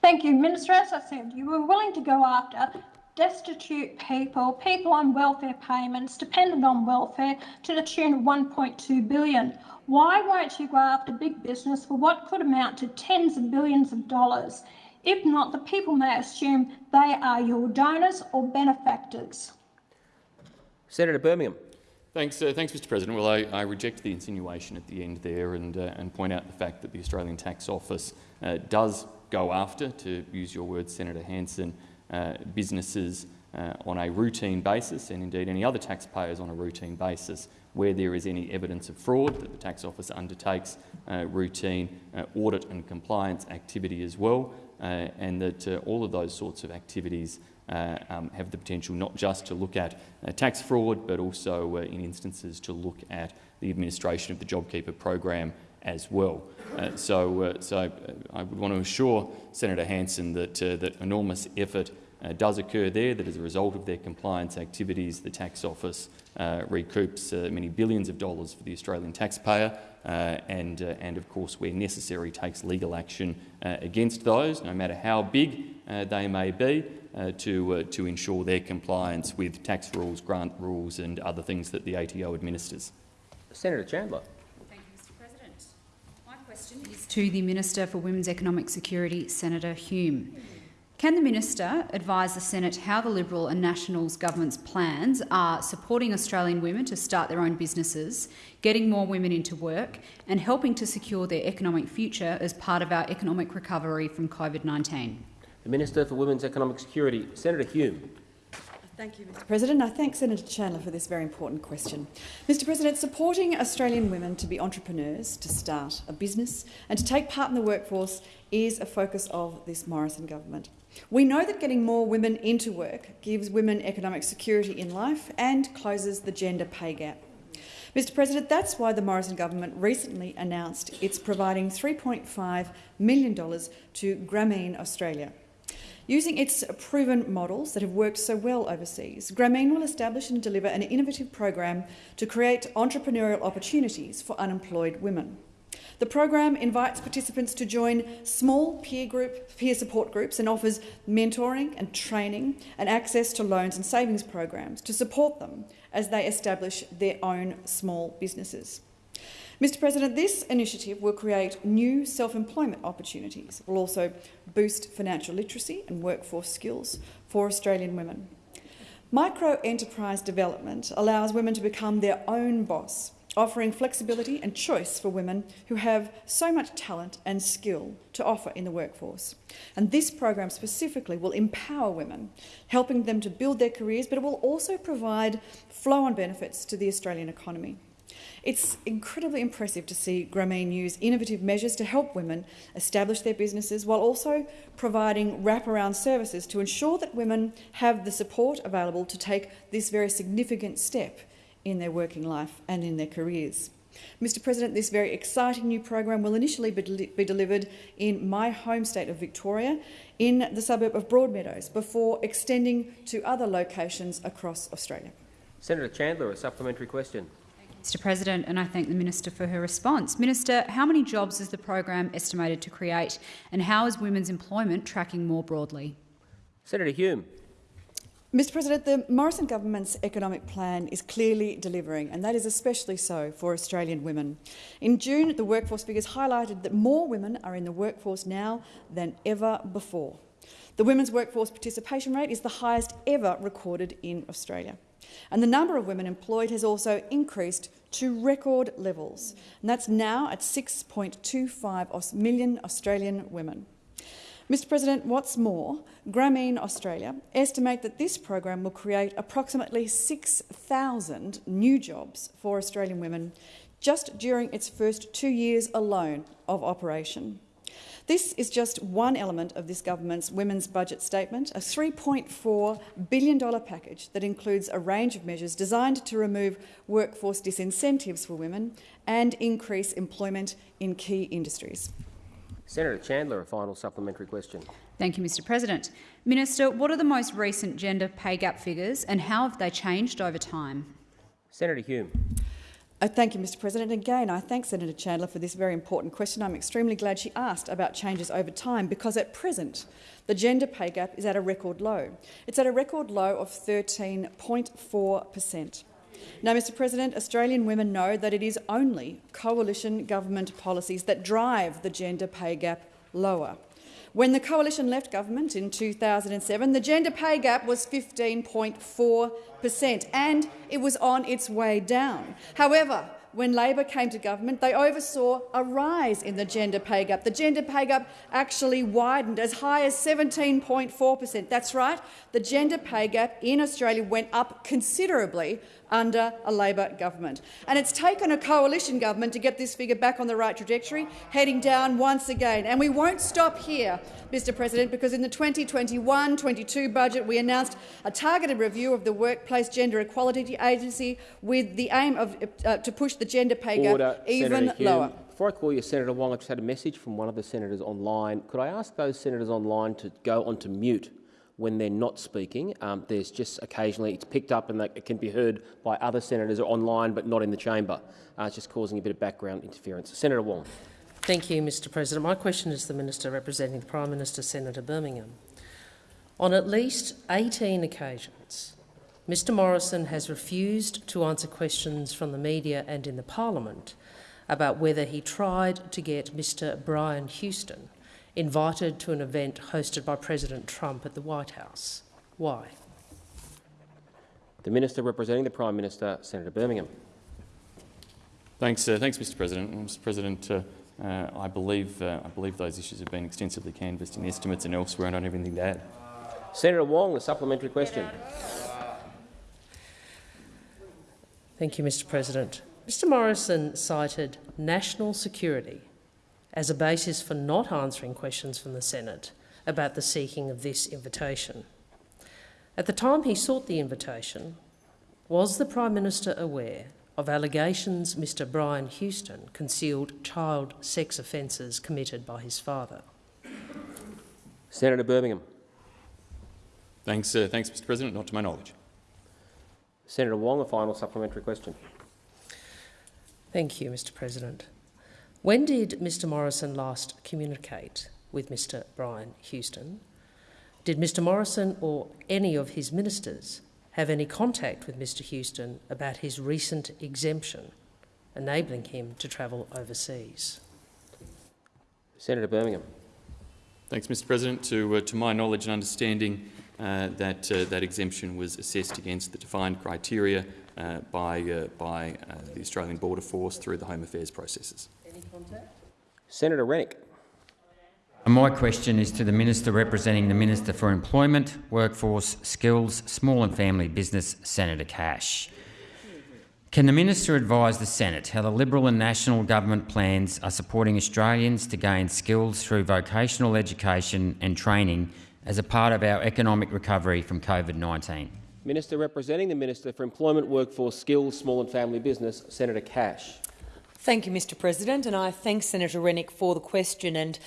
[SPEAKER 12] Thank you, Minister. As I said, you were willing to go after destitute people, people on welfare payments, dependent on welfare, to the tune of 1.2 billion. Why won't you go after big business for what could amount to tens of billions of dollars? If not, the people may assume they are your donors or benefactors.
[SPEAKER 2] Senator Birmingham.
[SPEAKER 10] Thanks, uh, thanks, Mr. President. Well, I, I, reject the insinuation at the end there, and uh, and point out the fact that the Australian Tax Office uh, does go after, to use your words, Senator Hanson, uh, businesses uh, on a routine basis, and indeed any other taxpayers on a routine basis, where there is any evidence of fraud. That the Tax Office undertakes uh, routine audit and compliance activity as well, and that all of those sorts of activities uh, um, have the potential not just to look at uh, tax fraud, but also uh, in instances to look at the administration of the JobKeeper program as well. Uh, so, uh, so I would want to assure Senator Hanson that, that enormous effort does occur there, that as a result of their compliance activities, the tax office recoups many billions of dollars for the Australian taxpayer, and, and of course, where necessary, takes legal action against those, no matter how big they may be, uh, to, uh, to ensure their compliance with tax rules, grant rules and other things that the ATO administers.
[SPEAKER 2] Senator Chandler.
[SPEAKER 13] Thank you, Mr President. My question is to the Minister for Women's Economic Security, Senator Hume. Can the Minister advise the Senate how the Liberal and Nationals government's plans are supporting Australian women to start their own businesses, getting more women into work and helping to secure their economic future as part of our economic recovery from COVID-19?
[SPEAKER 2] The Minister for Women's Economic Security, Senator Hume.
[SPEAKER 14] Thank you, Mr President. I thank Senator Chandler for this very important question. Mr President, supporting Australian women to be entrepreneurs, to start a business and to take part in the workforce is a focus of this Morrison government. We know that getting more women into work gives women economic security in life and closes the gender pay gap. Mr President, that's why the Morrison government recently announced it's providing $3.5 million to Grameen Australia. Using its proven models that have worked so well overseas, Grameen will establish and deliver an innovative program to create entrepreneurial opportunities for unemployed women. The program invites participants to join small peer group peer support groups and offers mentoring and training and access to loans and savings programs to support them as they establish their own small businesses. Mr President, this initiative will create new self-employment opportunities. It will also boost financial literacy and workforce skills for Australian women. Micro-enterprise development allows women to become their own boss offering flexibility and choice for women who have so much talent and skill to offer in the workforce. And this program specifically will empower women, helping them to build their careers, but it will also provide flow-on benefits to the Australian economy. It's incredibly impressive to see Grameen use innovative measures to help women establish their businesses while also providing wraparound services to ensure that women have the support available to take this very significant step in their working life and in their careers. Mr President, this very exciting new program will initially be, de be, delivered in my home state of Victoria in the suburb of Broadmeadows before extending to other locations across Australia.
[SPEAKER 2] Senator Chandler, a supplementary question.
[SPEAKER 13] Mr President, and I thank the Minister for her response. Minister, how many jobs is the program estimated to create and how is women's employment tracking more broadly?
[SPEAKER 2] Senator Hume.
[SPEAKER 14] Mr President, the Morrison government's economic plan is clearly delivering, and that is especially so for Australian women. In June, the workforce figures highlighted that more women are in the workforce now than ever before. The women's workforce participation rate is the highest ever recorded in Australia. And the number of women employed has also increased to record levels, and that's now at 6.25 million Australian women. Mr President, what's more, Grameen Australia estimate that this program will create approximately 6,000 new jobs for Australian women just during its first two years alone of operation. This is just one element of this government's women's budget statement, a $3.4 billion package that includes a range of measures designed to remove workforce disincentives for women and increase employment in key industries.
[SPEAKER 2] Senator Chandler, a final supplementary question.
[SPEAKER 13] Thank you, Mr President. Minister, what are the most recent gender pay gap figures and how have they changed over time?
[SPEAKER 2] Senator Hume.
[SPEAKER 14] Uh, thank you, Mr President. Again, I thank Senator Chandler for this very important question. I'm extremely glad she asked about changes over time because at present the gender pay gap is at a record low. It's at a record low of 13.4 per cent. Now, Mr President, Australian women know that it is only coalition government policies that drive the gender pay gap lower. When the coalition left government in 2007, the gender pay gap was 15.4 per cent, and it was on its way down. However, when Labor came to government, they oversaw a rise in the gender pay gap. The gender pay gap actually widened as high as 17.4 per cent. That's right, the gender pay gap in Australia went up considerably under a Labor government. And it's taken a coalition government to get this figure back on the right trajectory, heading down once again. And we won't stop here, Mr President, because in the 2021-22 budget we announced a targeted review of the Workplace Gender Equality Agency with the aim of, uh, to push the gender pay gap
[SPEAKER 2] Order,
[SPEAKER 14] even lower.
[SPEAKER 2] Before I call you, Senator Wong, I just had a message from one of the senators online. Could I ask those senators online to go onto mute when they're not speaking. Um, there's just occasionally it's picked up and it can be heard by other senators online but not in the chamber. Uh, it's just causing a bit of background interference. Senator Wong.
[SPEAKER 5] Thank you, Mr President. My question is to the Minister representing the Prime Minister, Senator Birmingham. On at least 18 occasions, Mr Morrison has refused to answer questions from the media and in the parliament about whether he tried to get Mr Brian Houston invited to an event hosted by President Trump at the White House. Why?
[SPEAKER 2] The Minister representing the Prime Minister, Senator Birmingham.
[SPEAKER 10] Thanks, uh, thanks Mr President. Mr President, uh, uh, I, believe, uh, I believe those issues have been extensively canvassed in the estimates and elsewhere, and I don't have anything to add.
[SPEAKER 2] Senator Wong, a supplementary question.
[SPEAKER 5] Thank you, Mr President. Mr Morrison cited national security as a basis for not answering questions from the Senate about the seeking of this invitation. At the time he sought the invitation, was the Prime Minister aware of allegations Mr Brian Houston concealed child sex offences committed by his father?
[SPEAKER 2] Senator Birmingham.
[SPEAKER 10] Thanks, uh, thanks, Mr President. Not to my knowledge.
[SPEAKER 2] Senator Wong, a final supplementary question.
[SPEAKER 5] Thank you, Mr President. When did Mr Morrison last communicate with Mr Brian Houston? Did Mr Morrison or any of his ministers have any contact with Mr Houston about his recent exemption, enabling him to travel overseas?
[SPEAKER 2] Senator Birmingham.
[SPEAKER 10] Thanks, Mr President. To, uh, to my knowledge and understanding, uh, that, uh, that exemption was assessed against the defined criteria uh, by, uh, by uh, the Australian Border Force through the Home Affairs processes.
[SPEAKER 5] Any contact?
[SPEAKER 2] Senator Rennick.
[SPEAKER 15] My question is to the Minister representing the Minister for Employment, Workforce, Skills, Small and Family Business, Senator Cash. Can the Minister advise the Senate how the Liberal and National Government plans are supporting Australians to gain skills through vocational education and training as a part of our economic recovery from COVID-19?
[SPEAKER 2] Minister representing the Minister for Employment, Workforce, Skills, Small and Family Business, Senator Cash.
[SPEAKER 16] Thank you, Mr President, and I thank Senator Rennick for the question. And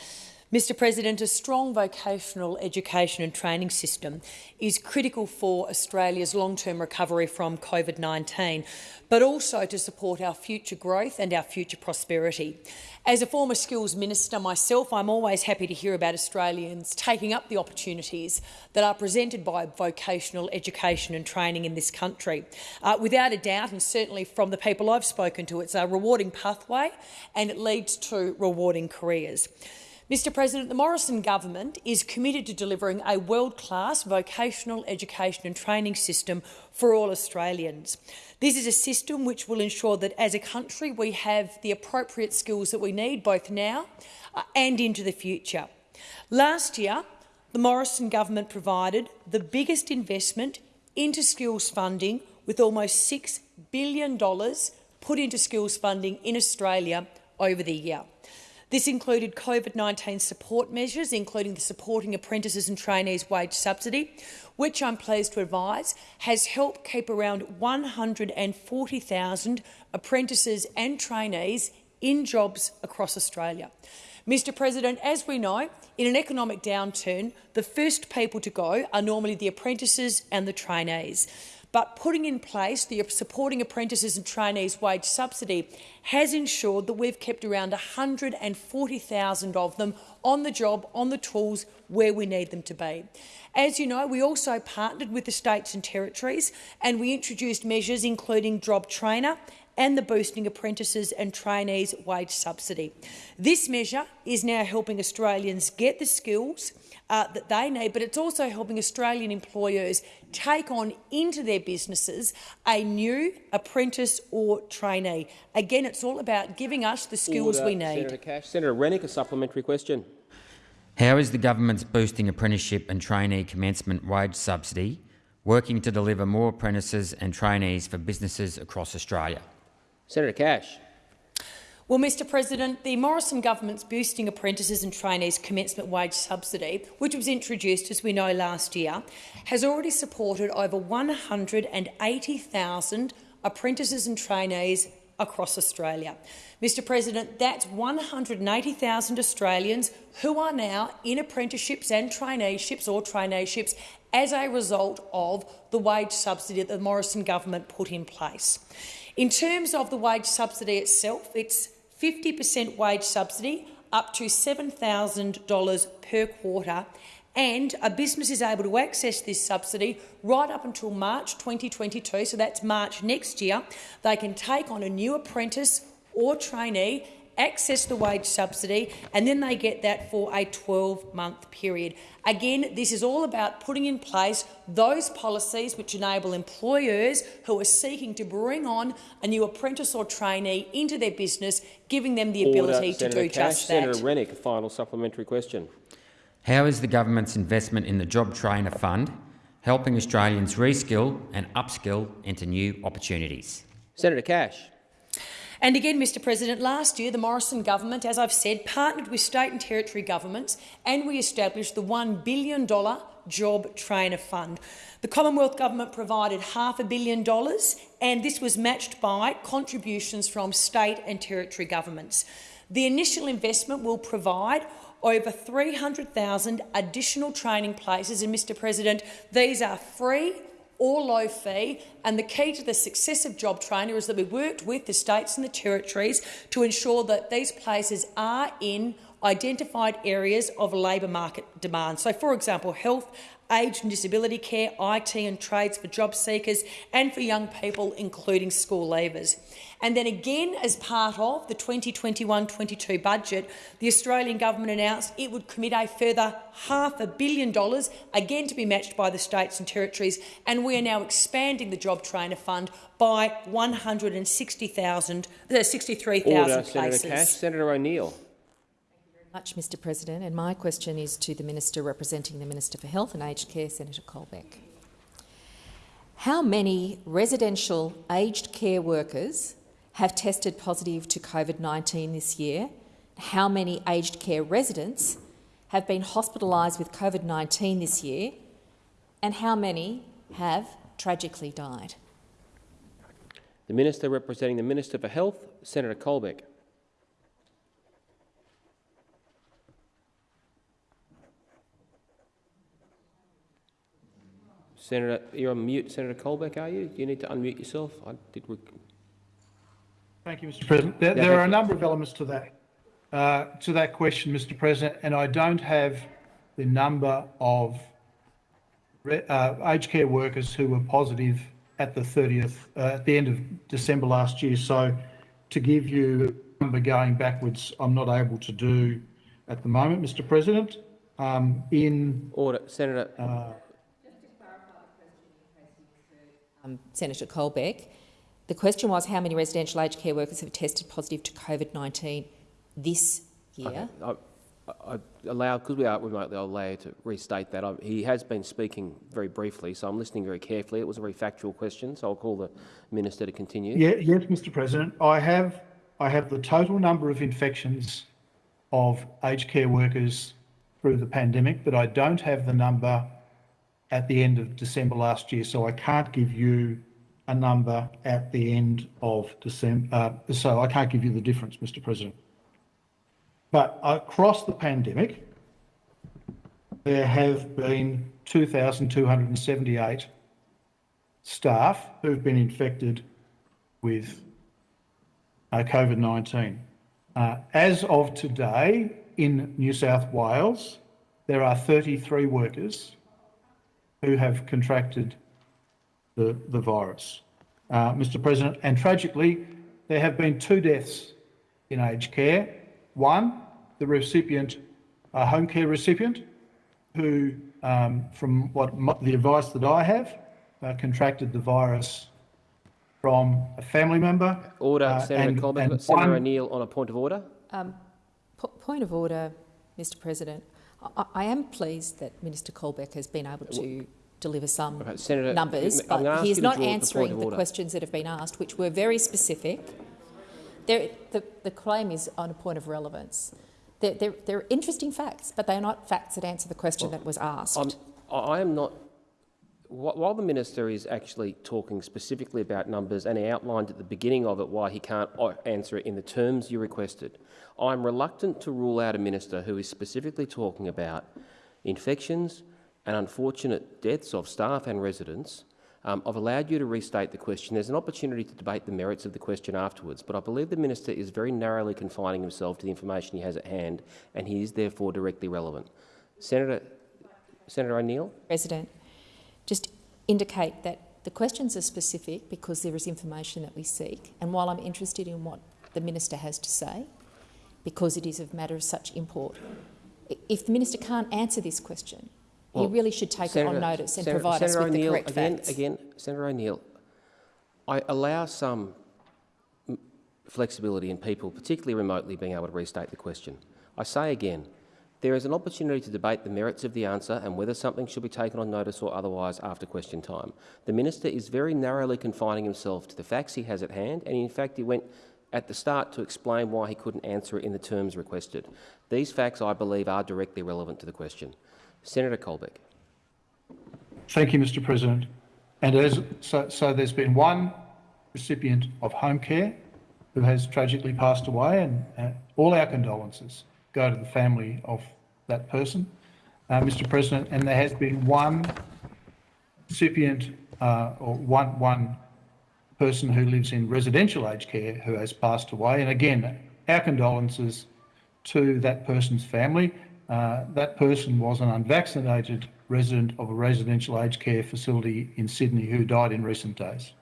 [SPEAKER 16] Mr President, a strong vocational education and training system is critical for Australia's long-term recovery from COVID-19, but also to support our future growth and our future prosperity. As a former skills minister myself, I'm always happy to hear about Australians taking up the opportunities that are presented by vocational education and training in this country. Uh, without a doubt, and certainly from the people I've spoken to, it's a rewarding pathway and it leads to rewarding careers. Mr President, the Morrison government is committed to delivering a world-class vocational education and training system for all Australians. This is a system which will ensure that as a country we have the appropriate skills that we need both now uh, and into the future. Last year, the Morrison government provided the biggest investment into skills funding with almost $6 billion put into skills funding in Australia over the year. This included COVID-19 support measures, including the Supporting Apprentices and Trainees Wage Subsidy, which I'm pleased to advise has helped keep around 140,000 apprentices and trainees in jobs across Australia. Mr President, as we know, in an economic downturn, the first people to go are normally the apprentices and the trainees but putting in place the supporting apprentices and trainees wage subsidy has ensured that we've kept around 140,000 of them on the job, on the tools, where we need them to be. As you know, we also partnered with the states and territories and we introduced measures including Job Trainer and the Boosting Apprentices and Trainees Wage Subsidy. This measure is now helping Australians get the skills uh, that they need, but it's also helping Australian employers take on into their businesses a new apprentice or trainee. Again, it's all about giving us the skills
[SPEAKER 2] Order.
[SPEAKER 16] we need.
[SPEAKER 2] Senator Cash. Senator Rennick, a supplementary question.
[SPEAKER 15] How is the government's boosting apprenticeship and trainee commencement wage subsidy working to deliver more apprentices and trainees for businesses across Australia?
[SPEAKER 2] Senator Cash.
[SPEAKER 16] Well, Mr President, the Morrison government's boosting apprentices and trainees commencement wage subsidy, which was introduced, as we know, last year, has already supported over 180,000 apprentices and trainees across Australia. Mr President, that's 180,000 Australians who are now in apprenticeships and traineeships or traineeships as a result of the wage subsidy that the Morrison government put in place. In terms of the wage subsidy itself, it's 50% wage subsidy up to $7,000 per quarter and a business is able to access this subsidy right up until March 2022, so that's March next year. They can take on a new apprentice or trainee access the wage subsidy, and then they get that for a 12-month period. Again, this is all about putting in place those policies which enable employers who are seeking to bring on a new apprentice or trainee into their business, giving them the ability
[SPEAKER 2] Order.
[SPEAKER 16] to
[SPEAKER 2] Senator
[SPEAKER 16] do
[SPEAKER 2] Cash.
[SPEAKER 16] just that.
[SPEAKER 2] Senator Rennick, a final supplementary question.
[SPEAKER 15] How is the government's investment in the Job Trainer Fund helping Australians reskill and upskill into new opportunities?
[SPEAKER 2] Senator Cash.
[SPEAKER 16] And again, Mr President, last year the Morrison government, as I've said, partnered with state and territory governments and we established the $1 billion Job Trainer Fund. The Commonwealth Government provided half a billion dollars and this was matched by contributions from state and territory governments. The initial investment will provide over 300,000 additional training places and, Mr President, these are free or low fee. And the key to the success of Job Trainer is that we worked with the states and the territories to ensure that these places are in identified areas of labour market demand. So, for example, health, aged and disability care, IT and trades for job seekers and for young people, including school leavers. And then again, as part of the 2021-22 budget, the Australian government announced it would commit a further half a billion dollars, again to be matched by the states and territories, and we are now expanding the Job Trainer Fund by 160,000, uh, 63,000 places.
[SPEAKER 2] Senator Cash. Senator O'Neill
[SPEAKER 17] much, Mr President. And my question is to the Minister representing the Minister for Health and Aged Care, Senator Colbeck. How many residential aged care workers have tested positive to COVID-19 this year? How many aged care residents have been hospitalised with COVID-19 this year? And how many have tragically died?
[SPEAKER 2] The Minister representing the Minister for Health, Senator Colbeck. Senator, you're on mute. Senator Colbeck, are you? You need to unmute yourself. I did.
[SPEAKER 4] Thank you, Mr. President. There, there are a number of elements to that uh, to that question, Mr. President, and I don't have the number of uh, aged care workers who were positive at the 30th, uh, at the end of December last year. So, to give you a number going backwards, I'm not able to do at the moment, Mr. President. Um, in
[SPEAKER 2] order, Senator.
[SPEAKER 17] Uh, um, Senator Colbeck. The question was how many residential aged care workers have tested positive to COVID-19 this year?
[SPEAKER 2] Okay. I, I allow, because we are remotely, I'll allow you to restate that. I, he has been speaking very briefly, so I'm listening very carefully. It was a very factual question, so I'll call the minister to continue.
[SPEAKER 4] Yeah, yes, Mr. President. I have, I have the total number of infections of aged care workers through the pandemic, but I don't have the number at the end of December last year, so I can't give you a number at the end of December. Uh, so I can't give you the difference, Mr. President. But across the pandemic, there have been 2,278 staff who've been infected with uh, COVID-19. Uh, as of today, in New South Wales, there are 33 workers who have contracted the, the virus, uh, Mr. President. And tragically, there have been two deaths in aged care. One, the recipient, a home care recipient, who, um, from what the advice that I have, uh, contracted the virus from a family member.
[SPEAKER 2] Order, uh, Senator and, Colbeck. And Senator O'Neill on a point of order.
[SPEAKER 17] Um, point of order, Mr. President. I, I am pleased that Minister Colbeck has been able to deliver some okay, Senator, numbers, but he is not answering the, the questions that have been asked, which were very specific. the, the claim is on a point of relevance. They're, they're, they're, interesting facts, but they are not facts that answer the question well, that was asked. I'm,
[SPEAKER 2] I am not. While the minister is actually talking specifically about numbers, and he outlined at the beginning of it why he can't answer it in the terms you requested, I'm reluctant to rule out a minister who is specifically talking about infections, and unfortunate deaths of staff and residents, um, I've allowed you to restate the question. There's an opportunity to debate the merits of the question afterwards, but I believe the minister is very narrowly confining himself to the information he has at hand, and he is therefore directly relevant. Senator, Senator O'Neill?
[SPEAKER 17] President, just indicate that the questions are specific because there is information that we seek, and while I'm interested in what the minister has to say, because it is a matter of such import, if the minister can't answer this question, well, you really should take Senator, it on notice and Senator, provide Senator us with the correct
[SPEAKER 2] again,
[SPEAKER 17] facts.
[SPEAKER 2] Again, Senator O'Neill, I allow some flexibility in people, particularly remotely, being able to restate the question. I say again, There is an opportunity to debate the merits of the answer and whether something should be taken on notice or otherwise after question time. The minister is very narrowly confining himself to the facts he has at hand, and in fact he went at the start to explain why he couldn't answer it in the terms requested. These facts, I believe, are directly relevant to the question. Senator Colbeck.
[SPEAKER 4] Thank you, Mr President. And as, so, so there's been one recipient of home care who has tragically passed away, and uh, all our condolences go to the family of that person, uh, Mr President. And there has been one recipient uh, or one, one person who lives in residential aged care who has passed away. And again, our condolences to that person's family. Uh, that person was an unvaccinated resident of a residential aged care facility in Sydney who died in recent days.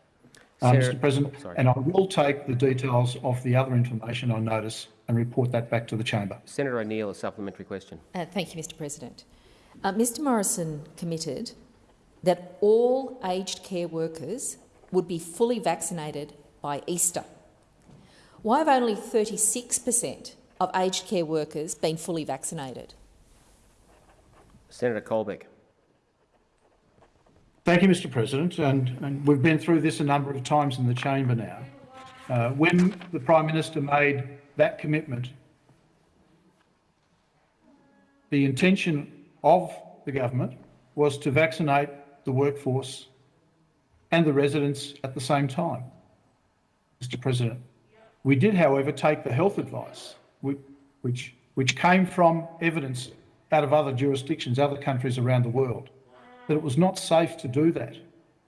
[SPEAKER 4] Uh, Mr President, sorry. and I will take the details of the other information on notice and report that back to the chamber.
[SPEAKER 2] Senator O'Neill, a supplementary question.
[SPEAKER 17] Uh, thank you, Mr President. Uh, Mr Morrison committed that all aged care workers would be fully vaccinated by Easter. Why have only 36 per cent of aged care workers been fully vaccinated?
[SPEAKER 2] Senator Colbeck.
[SPEAKER 4] Thank you, Mr President. And, and, we've been through this a number of times in the chamber now. Uh, when the Prime Minister made that commitment, the intention of the government was to vaccinate the workforce and the residents at the same time, Mr President. We did, however, take the health advice, which, which came from evidence out of other jurisdictions, other countries around the world, that it was not safe to do that,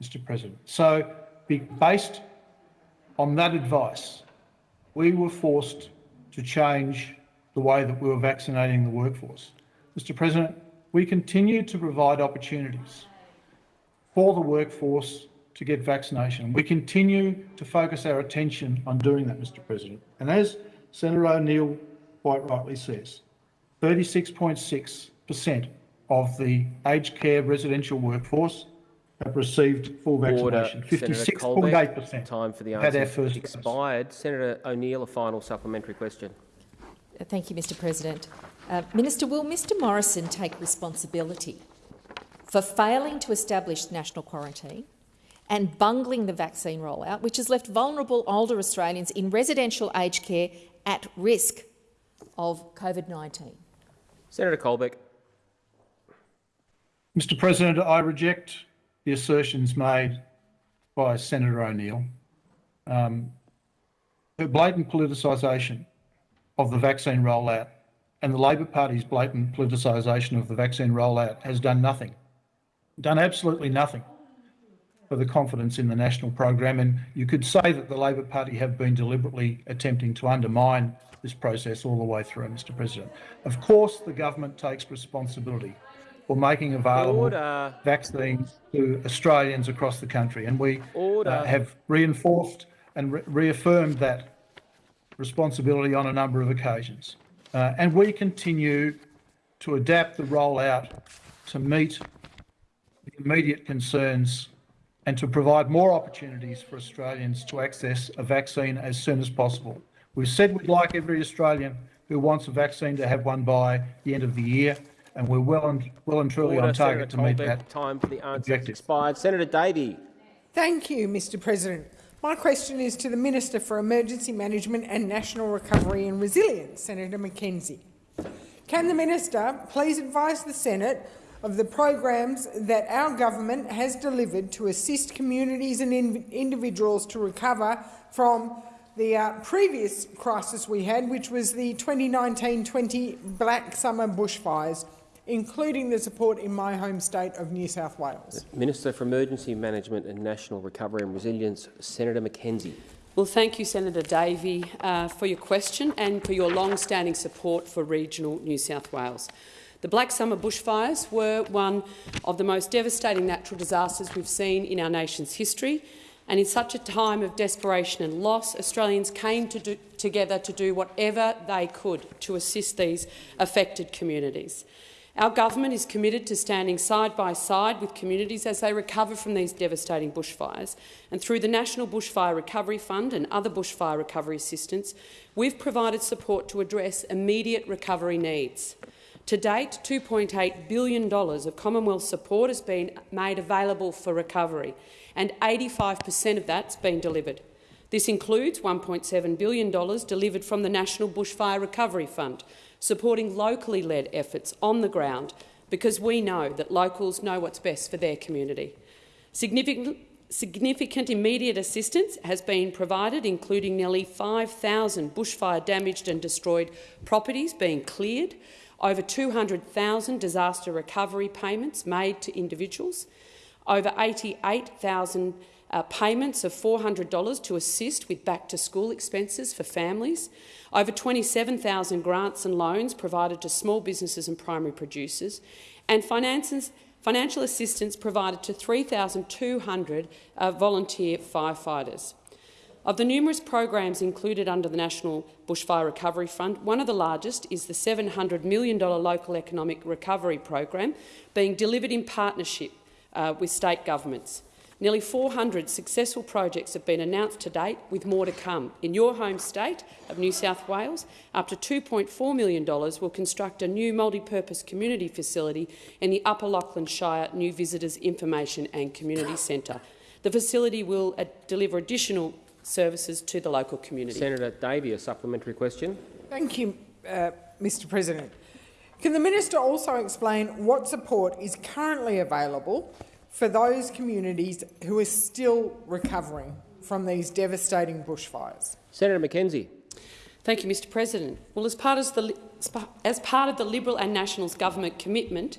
[SPEAKER 4] Mr President. So, based on that advice, we were forced to change the way that we were vaccinating the workforce. Mr President, we continue to provide opportunities for the workforce to get vaccination. We continue to focus our attention on doing that, Mr President. And as Senator O'Neill quite rightly says, 36.6 per cent of the aged care residential workforce have received full vaccination. 56.8 per cent
[SPEAKER 2] Time for the answer had first expired. Dose. Senator O'Neill, a final supplementary question.
[SPEAKER 17] Thank you, Mr President. Uh, Minister, will Mr Morrison take responsibility for failing to establish national quarantine and bungling the vaccine rollout, which has left vulnerable older Australians in residential aged care at risk of COVID-19?
[SPEAKER 2] Senator Colbeck.
[SPEAKER 4] Mr President, I reject the assertions made by Senator O'Neill. Um, her blatant politicisation of the vaccine rollout and the Labor Party's blatant politicisation of the vaccine rollout has done nothing, done absolutely nothing for the confidence in the national program. And you could say that the Labor Party have been deliberately attempting to undermine this process all the way through, Mr President. Of course, the government takes responsibility for making available Order. vaccines to Australians across the country, and we uh, have reinforced and re reaffirmed that responsibility on a number of occasions. Uh, and we continue to adapt the rollout to meet the immediate concerns and to provide more opportunities for Australians to access a vaccine as soon as possible. We've said we'd like every Australian who wants a vaccine to have one by the end of the year, and we're well and, well and truly Order, on target Senator to meet that
[SPEAKER 2] time for the answer expired. Senator Davey.
[SPEAKER 18] Thank you, Mr President. My question is to the Minister for Emergency Management and National Recovery and Resilience, Senator McKenzie. Can the Minister please advise the Senate of the programs that our government has delivered to assist communities and in individuals to recover from the uh, previous crisis we had, which was the 2019-20 Black Summer bushfires, including the support in my home state of New South Wales.
[SPEAKER 2] Minister for Emergency Management and National Recovery and Resilience, Senator McKenzie.
[SPEAKER 19] Well, thank you, Senator Davey, uh, for your question and for your long-standing support for regional New South Wales. The Black Summer bushfires were one of the most devastating natural disasters we've seen in our nation's history, and in such a time of desperation and loss, Australians came to do, together to do whatever they could to assist these affected communities. Our government is committed to standing side by side with communities as they recover from these devastating bushfires. And through the National Bushfire Recovery Fund and other bushfire recovery assistance, we've provided support to address immediate recovery needs. To date, $2.8 billion of Commonwealth support has been made available for recovery, and 85 per cent of that's been delivered. This includes $1.7 billion delivered from the National Bushfire Recovery Fund, supporting locally led efforts on the ground because we know that locals know what's best for their community. Significant, significant immediate assistance has been provided, including nearly 5,000 bushfire damaged and destroyed properties being cleared, over 200,000 disaster recovery payments made to individuals, over 88,000 uh, payments of $400 to assist with back-to-school expenses for families, over 27,000 grants and loans provided to small businesses and primary producers, and financial assistance provided to 3,200 uh, volunteer firefighters. Of the numerous programs included under the National Bushfire Recovery Fund, one of the largest is the $700 million Local Economic Recovery Program, being delivered in partnership uh, with state governments. Nearly 400 successful projects have been announced to date, with more to come. In your home state of New South Wales, up to $2.4 million will construct a new multi-purpose community facility in the Upper Lachlan Shire New Visitors Information and Community Centre. The facility will uh, deliver additional services to the local community.
[SPEAKER 2] Senator Davey, a supplementary question.
[SPEAKER 18] Thank you, uh, Mr President. Can the minister also explain what support is currently available for those communities who are still recovering from these devastating bushfires.
[SPEAKER 2] Senator McKenzie.
[SPEAKER 19] Thank you, Mr President. Well, as part of the, as part of the Liberal and Nationals government commitment,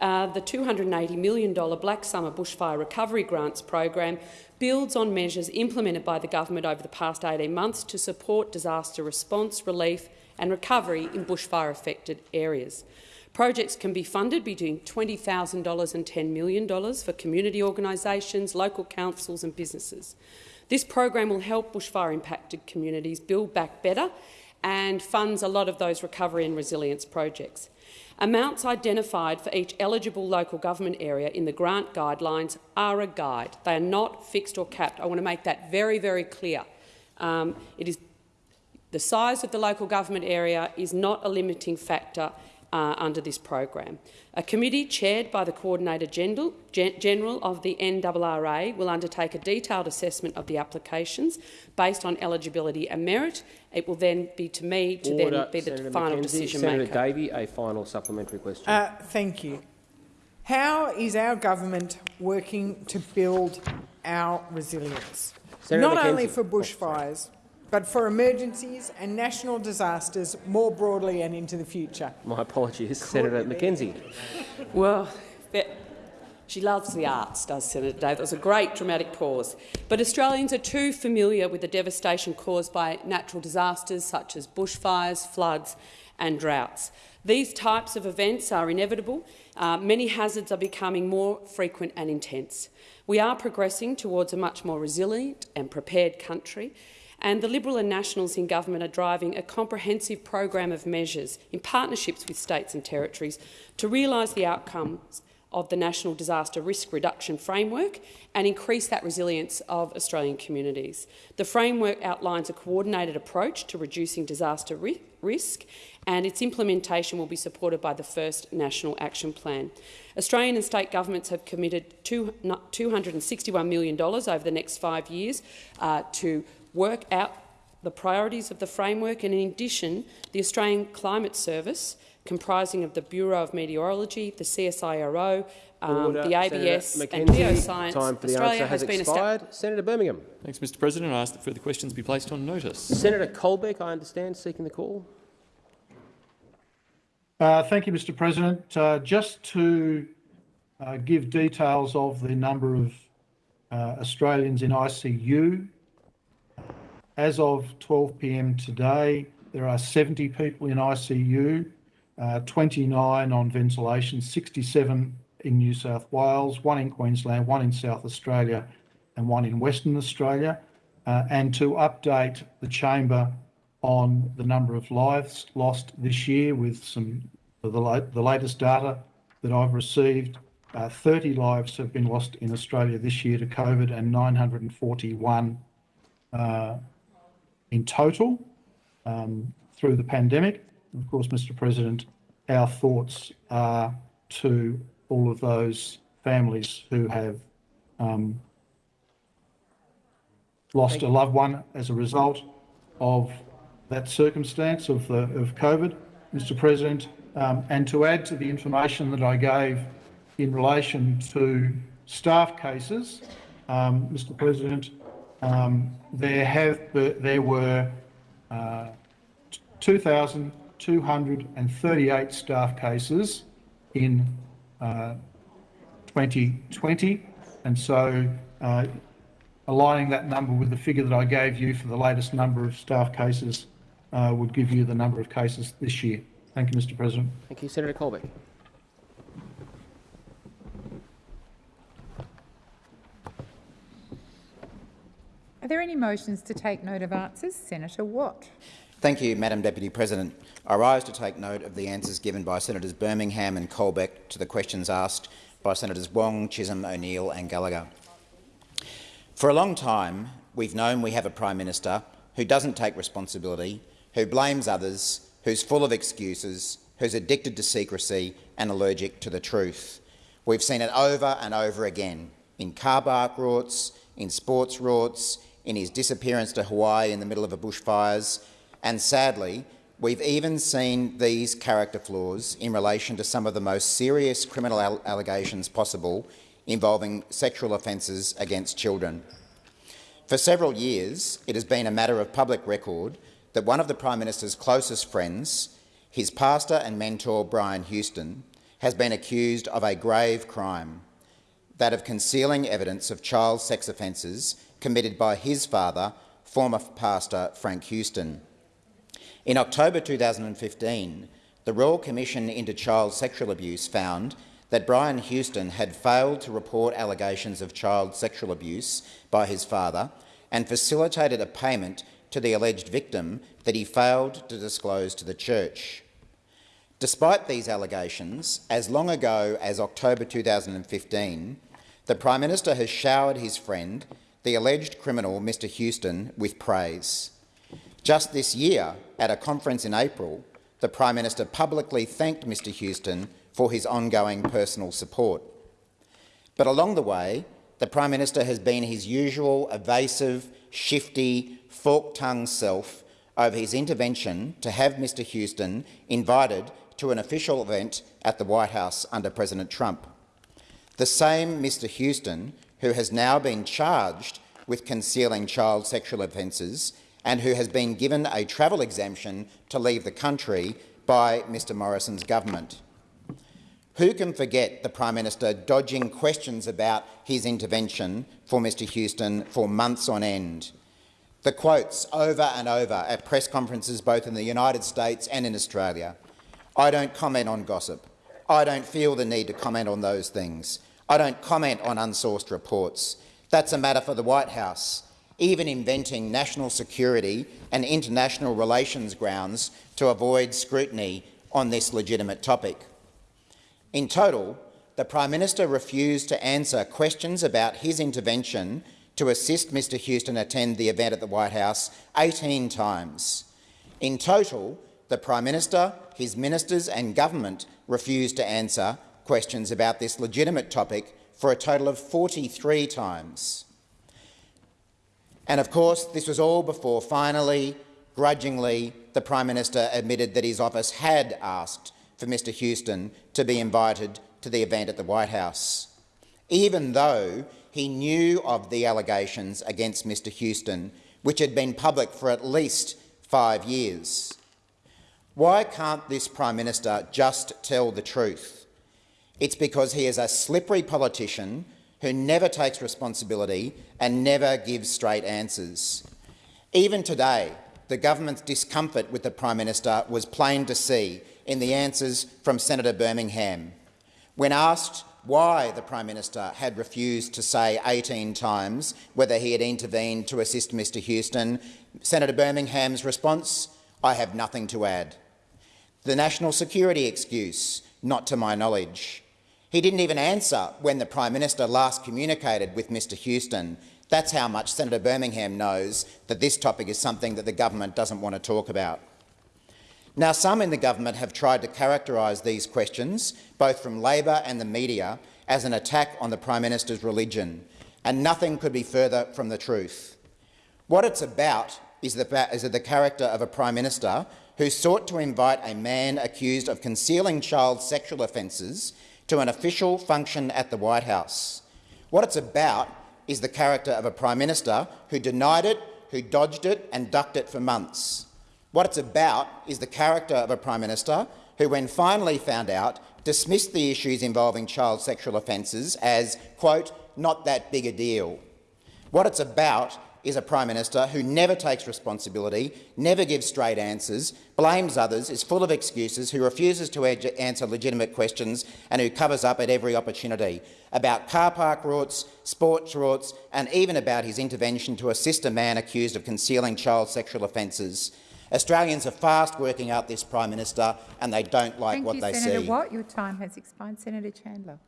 [SPEAKER 19] uh, the $280 million Black Summer Bushfire Recovery Grants program builds on measures implemented by the government over the past 18 months to support disaster response, relief and recovery in bushfire-affected areas. Projects can be funded between $20,000 and $10 million for community organisations, local councils and businesses. This program will help bushfire-impacted communities build back better and funds a lot of those recovery and resilience projects. Amounts identified for each eligible local government area in the grant guidelines are a guide. They are not fixed or capped. I want to make that very, very clear. Um, it is the size of the local government area is not a limiting factor uh, under this program. A committee chaired by the Coordinator General, General of the NRRA will undertake a detailed assessment of the applications based on eligibility and merit. It will then be to me to
[SPEAKER 2] Order,
[SPEAKER 19] then be the
[SPEAKER 2] Senator
[SPEAKER 19] final
[SPEAKER 2] McKenzie.
[SPEAKER 19] decision
[SPEAKER 2] Senator
[SPEAKER 19] maker.
[SPEAKER 2] Davey, a final supplementary question.
[SPEAKER 18] Uh, thank you. How is our government working to build our resilience?
[SPEAKER 2] Senator
[SPEAKER 18] Not
[SPEAKER 2] McKenzie.
[SPEAKER 18] only for bushfires, but for emergencies and national disasters more broadly and into the future.
[SPEAKER 2] My apologies, Senator McKenzie.
[SPEAKER 19] Well, she loves the arts, does Senator Dave. That was a great dramatic pause. But Australians are too familiar with the devastation caused by natural disasters such as bushfires, floods and droughts. These types of events are inevitable. Uh, many hazards are becoming more frequent and intense. We are progressing towards a much more resilient and prepared country, and the Liberal and Nationals in government are driving a comprehensive program of measures in partnerships with states and territories to realise the outcomes of the National Disaster Risk Reduction Framework and increase that resilience of Australian communities. The framework outlines a coordinated approach to reducing disaster ri risk and its implementation will be supported by the first National Action Plan. Australian and state governments have committed $261 million over the next five years uh, to work out the priorities of the framework and, in addition, the Australian Climate Service, comprising of the Bureau of Meteorology, the CSIRO, um, the ABS and
[SPEAKER 2] McKenzie,
[SPEAKER 19] Geoscience.
[SPEAKER 2] Time for the
[SPEAKER 19] Australia
[SPEAKER 2] answer has,
[SPEAKER 19] been
[SPEAKER 2] expired. Senator Birmingham.
[SPEAKER 10] Thanks, Mr President. I ask that further questions be placed on notice.
[SPEAKER 2] Senator Colbeck, I understand, seeking the call.
[SPEAKER 4] Uh, thank you, Mr President. Uh, just to uh, give details of the number of uh, Australians in ICU, as of 12 p.m. today, there are 70 people in ICU, uh, 29 on ventilation, 67 in New South Wales, one in Queensland, one in South Australia and one in Western Australia, uh, and to update the chamber on the number of lives lost this year with some the, the latest data that I've received. Uh, 30 lives have been lost in Australia this year to COVID and 941 uh, in total um, through the pandemic. Of course, Mr President, our thoughts are to all of those families who have um, lost a loved one as a result of that circumstance of, the, of COVID, Mr President, um, and to add to the information that I gave in relation to staff cases, um, Mr President, um, there have there were uh, 2,238 staff cases in uh, 2020, and so uh, aligning that number with the figure that I gave you for the latest number of staff cases uh, would give you the number of cases this year. Thank you, Mr President.
[SPEAKER 2] Thank you. Senator Colbeck.
[SPEAKER 20] Are there any motions to take note of answers? Senator Watt.
[SPEAKER 21] Thank you, Madam Deputy President. I rise to take note of the answers given by Senators Birmingham and Colbeck to the questions asked by Senators Wong, Chisholm, O'Neill and Gallagher. For a long time, we've known we have a Prime Minister who doesn't take responsibility, who blames others, who's full of excuses, who's addicted to secrecy and allergic to the truth. We've seen it over and over again in car park rorts, in sports rorts, in his disappearance to Hawaii in the middle of a bushfires, and sadly, we've even seen these character flaws in relation to some of the most serious criminal allegations possible involving sexual offences against children. For several years, it has been a matter of public record that one of the Prime Minister's closest friends, his pastor and mentor Brian Houston, has been accused of a grave crime, that of concealing evidence of child sex offences committed by his father, former pastor Frank Houston. In October 2015, the Royal Commission into Child Sexual Abuse found that Brian Houston had failed to report allegations of child sexual abuse by his father and facilitated a payment to the alleged victim that he failed to disclose to the church. Despite these allegations, as long ago as October 2015, the Prime Minister has showered his friend, the alleged criminal Mr Houston, with praise. Just this year, at a conference in April, the Prime Minister publicly thanked Mr Houston for his ongoing personal support. But along the way, the Prime Minister has been his usual evasive, shifty, fork-tongued self over his intervention to have Mr Houston invited to an official event at the White House under President Trump. The same Mr Houston who has now been charged with concealing child sexual offences and who has been given a travel exemption to leave the country by Mr Morrison's government. Who can forget the Prime Minister dodging questions about his intervention for Mr Houston for months on end? The quotes over and over at press conferences both in the United States and in Australia. I don't comment on gossip. I don't feel the need to comment on those things. I don't comment on unsourced reports. That's a matter for the White House, even inventing national security and international relations grounds to avoid scrutiny on this legitimate topic. In total, the Prime Minister refused to answer questions about his intervention to assist Mr Houston attend the event at the White House 18 times. In total, the Prime Minister, his ministers and government refused to answer questions about this legitimate topic for a total of 43 times. And of course, this was all before finally, grudgingly, the Prime Minister admitted that his office had asked for Mr Houston to be invited to the event at the White House, even though he knew of the allegations against Mr Houston, which had been public for at least five years. Why can't this Prime Minister just tell the truth? It's because he is a slippery politician who never takes responsibility and never gives straight answers. Even today, the government's discomfort with the Prime Minister was plain to see in the answers from Senator Birmingham. When asked why the Prime Minister had refused to say 18 times whether he had intervened to assist Mr Houston, Senator Birmingham's response, I have nothing to add. The national security excuse, not to my knowledge. He didn't even answer when the Prime Minister last communicated with Mr Houston. That's how much Senator Birmingham knows that this topic is something that the government doesn't want to talk about. Now, some in the government have tried to characterise these questions, both from Labor and the media, as an attack on the Prime Minister's religion, and nothing could be further from the truth. What it's about is the, is the character of a Prime Minister who sought to invite a man accused of concealing child sexual offences to an official function at the White House. What it's about is the character of a Prime Minister who denied it, who dodged it and ducked it for months. What it's about is the character of a Prime Minister who, when finally found out, dismissed the issues involving child sexual offences as, quote, not that big a deal. What it's about is a Prime Minister who never takes responsibility, never gives straight answers, blames others, is full of excuses, who refuses to answer legitimate questions and who covers up at every opportunity about car park rorts, sports rorts and even about his intervention to assist a man accused of concealing child sexual offences. Australians are fast working out this Prime Minister and they don't like
[SPEAKER 20] Thank
[SPEAKER 21] what
[SPEAKER 20] you,
[SPEAKER 21] they
[SPEAKER 20] Senator
[SPEAKER 21] see.
[SPEAKER 20] Watt. Your time has expired. Senator Chandler.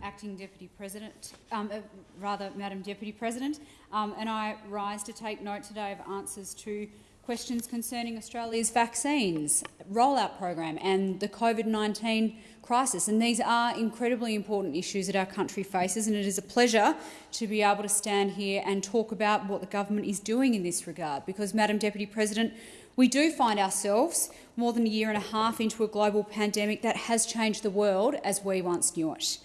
[SPEAKER 13] Acting Deputy President, um, uh, rather, Madam Deputy President, um, and I rise to take note today of answers to questions concerning Australia's vaccines rollout program and the COVID-19 crisis. And these are incredibly important issues that our country faces, and it is a pleasure to be able to stand here and talk about what the government is doing in this regard. Because, Madam Deputy President, we do find ourselves more than a year and a half into a global pandemic that has changed the world as we once knew it.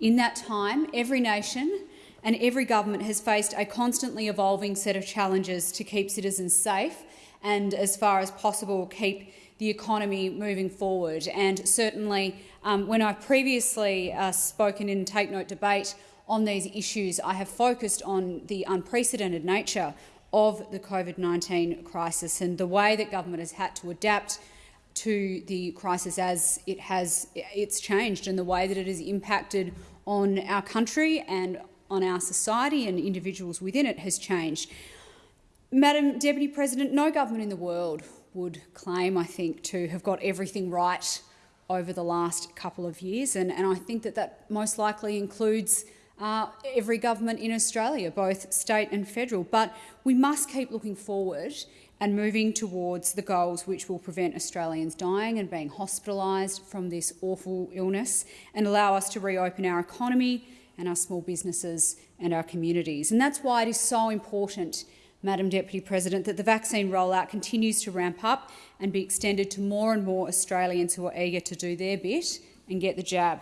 [SPEAKER 13] In that time, every nation and every government has faced a constantly evolving set of challenges to keep citizens safe and, as far as possible, keep the economy moving forward. And certainly, um, when I've previously uh, spoken in Take Note debate on these issues, I have focused on the unprecedented nature of the COVID-19 crisis and the way that government has had to adapt to the crisis as it has it's changed and the way that it has impacted on our country and on our society and individuals within it has changed. Madam Deputy President, no government in the world would claim, I think, to have got everything right over the last couple of years, and, and I think that that most likely includes uh, every government in Australia, both state and federal. But we must keep looking forward and moving towards the goals which will prevent Australians dying and being hospitalised from this awful illness and allow us to reopen our economy and our small businesses and our communities. And that's why it is so important, Madam Deputy President, that the vaccine rollout continues to ramp up and be extended to more and more Australians who are eager to do their bit and get the jab.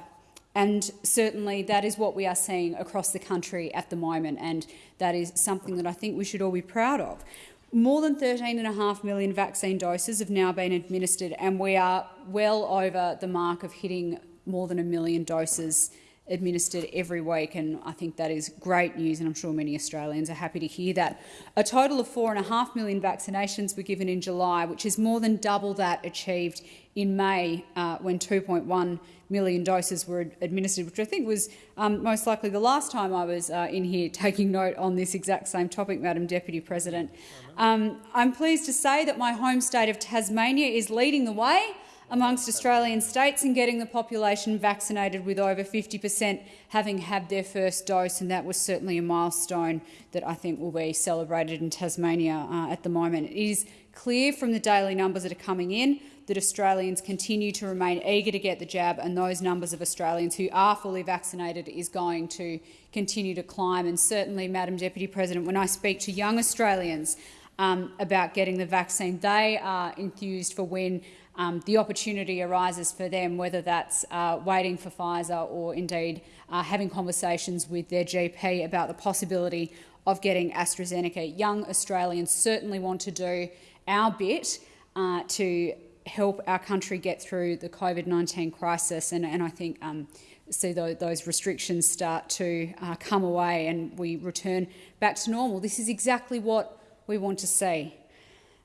[SPEAKER 13] And certainly that is what we are seeing across the country at the moment, and that is something that I think we should all be proud of. More than 13.5 million vaccine doses have now been administered, and we are well over the mark of hitting more than a million doses administered every week, and I think that is great news, and I'm sure many Australians are happy to hear that. A total of 4.5 million vaccinations were given in July, which is more than double that achieved in May, uh, when 2.1 million doses were administered, which I think was um, most likely the last time I was uh, in here *laughs* taking note on this exact same topic, Madam Deputy President. Um, I'm pleased to say that my home state of Tasmania is leading the way amongst Australian states in getting the population vaccinated, with over 50 per cent having had their first dose, and that was certainly a milestone that I think will be celebrated in Tasmania uh, at the moment. It is clear from the daily numbers that are coming in that Australians continue to remain eager to get the jab, and those numbers of Australians who are fully vaccinated is going to continue to climb. And certainly, Madam Deputy President, when I speak to young Australians um, about getting the vaccine, they are enthused for when um, the opportunity arises for them, whether that's uh, waiting for Pfizer or indeed uh, having conversations with their GP about the possibility of getting AstraZeneca. Young Australians certainly want to do our bit uh, to help our country get through the COVID-19 crisis, and, and I think um, see those, those, restrictions start to uh, come away and we return back to normal. This is exactly what we want to see.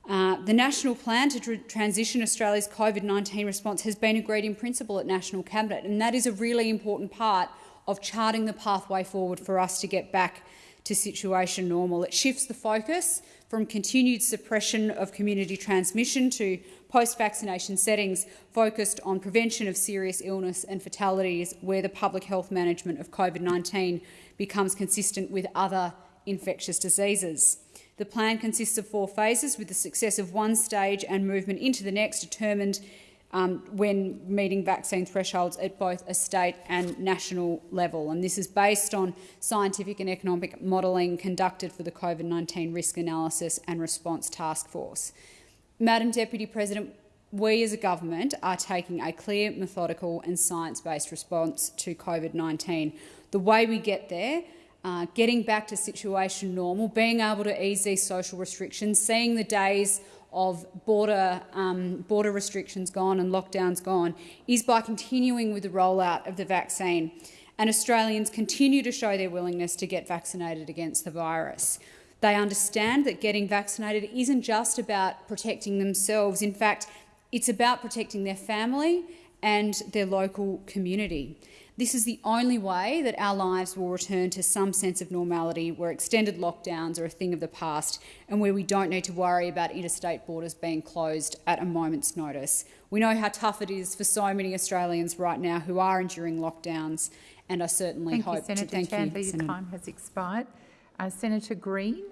[SPEAKER 13] Uh, the national plan to tr transition Australia's COVID-19 response has been agreed in principle at National Cabinet, and that is a really important part of charting the pathway forward for us to get back to situation normal. It shifts the focus from continued suppression of community transmission to post-vaccination settings focused on prevention of serious illness and fatalities where the public health management of COVID-19 becomes consistent with other infectious diseases. The plan consists of four phases, with the success of one stage and movement into the next determined um, when meeting vaccine thresholds at both a state and national level. And this is based on scientific and economic modelling conducted for the COVID-19 Risk Analysis and Response Task Force. Madam Deputy President, we as a government are taking a clear, methodical and science-based response to COVID-19. The way we get there uh, getting back to situation normal, being able to ease these social restrictions, seeing the days of border, um, border restrictions gone and lockdowns gone, is by continuing with the rollout of the vaccine. And Australians continue to show their willingness to get vaccinated against the virus. They understand that getting vaccinated isn't just about protecting themselves. In fact, it's about protecting their family and their local community. This is the only way that our lives will return to some sense of normality where extended lockdowns are a thing of the past and where we don't need to worry about interstate borders being closed at a moment's notice. We know how tough it is for so many Australians right now who are enduring lockdowns and I certainly
[SPEAKER 20] thank
[SPEAKER 13] hope
[SPEAKER 20] you, Senator
[SPEAKER 13] to thank
[SPEAKER 20] Chandler,
[SPEAKER 13] you.
[SPEAKER 20] Your
[SPEAKER 13] Senator.
[SPEAKER 20] time has expired. Uh, Senator Green.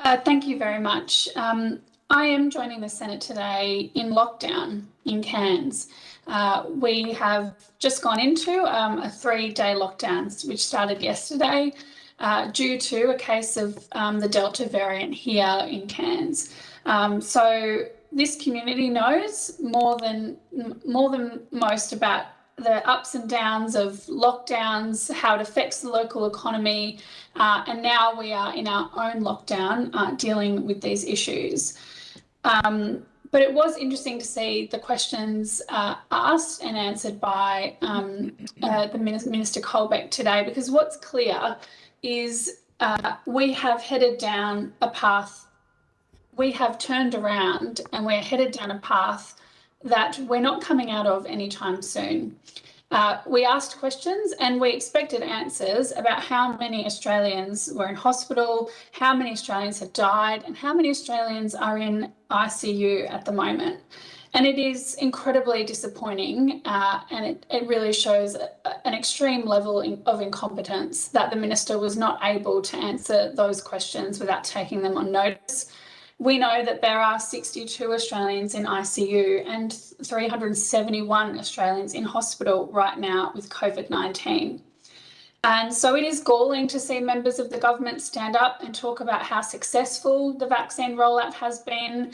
[SPEAKER 22] Uh, thank you very much. Um, I am joining the Senate today in lockdown in Cairns. Uh, we have just gone into um, a three-day lockdown, which started yesterday, uh, due to a case of um, the Delta variant here in Cairns. Um, so this community knows more than more than most about the ups and downs of lockdowns, how it affects the local economy, uh, and now we are in our own lockdown uh, dealing with these issues. Um, but it was interesting to see the questions uh, asked and answered by um, uh, the Minister Colbeck today, because what's clear is uh, we have headed down a path, we have turned around and we're headed down a path that we're not coming out of anytime soon. Uh, we asked questions and we expected answers about how many Australians were in hospital, how many Australians had died, and how many Australians are in ICU at the moment. And it is incredibly disappointing uh, and it, it really shows an extreme level in, of incompetence that the Minister was not able to answer those questions without taking them on notice. We know that there are 62 Australians in ICU and 371 Australians in hospital right now with COVID 19. And so it is galling to see members of the government stand up and talk about how successful the vaccine rollout has been,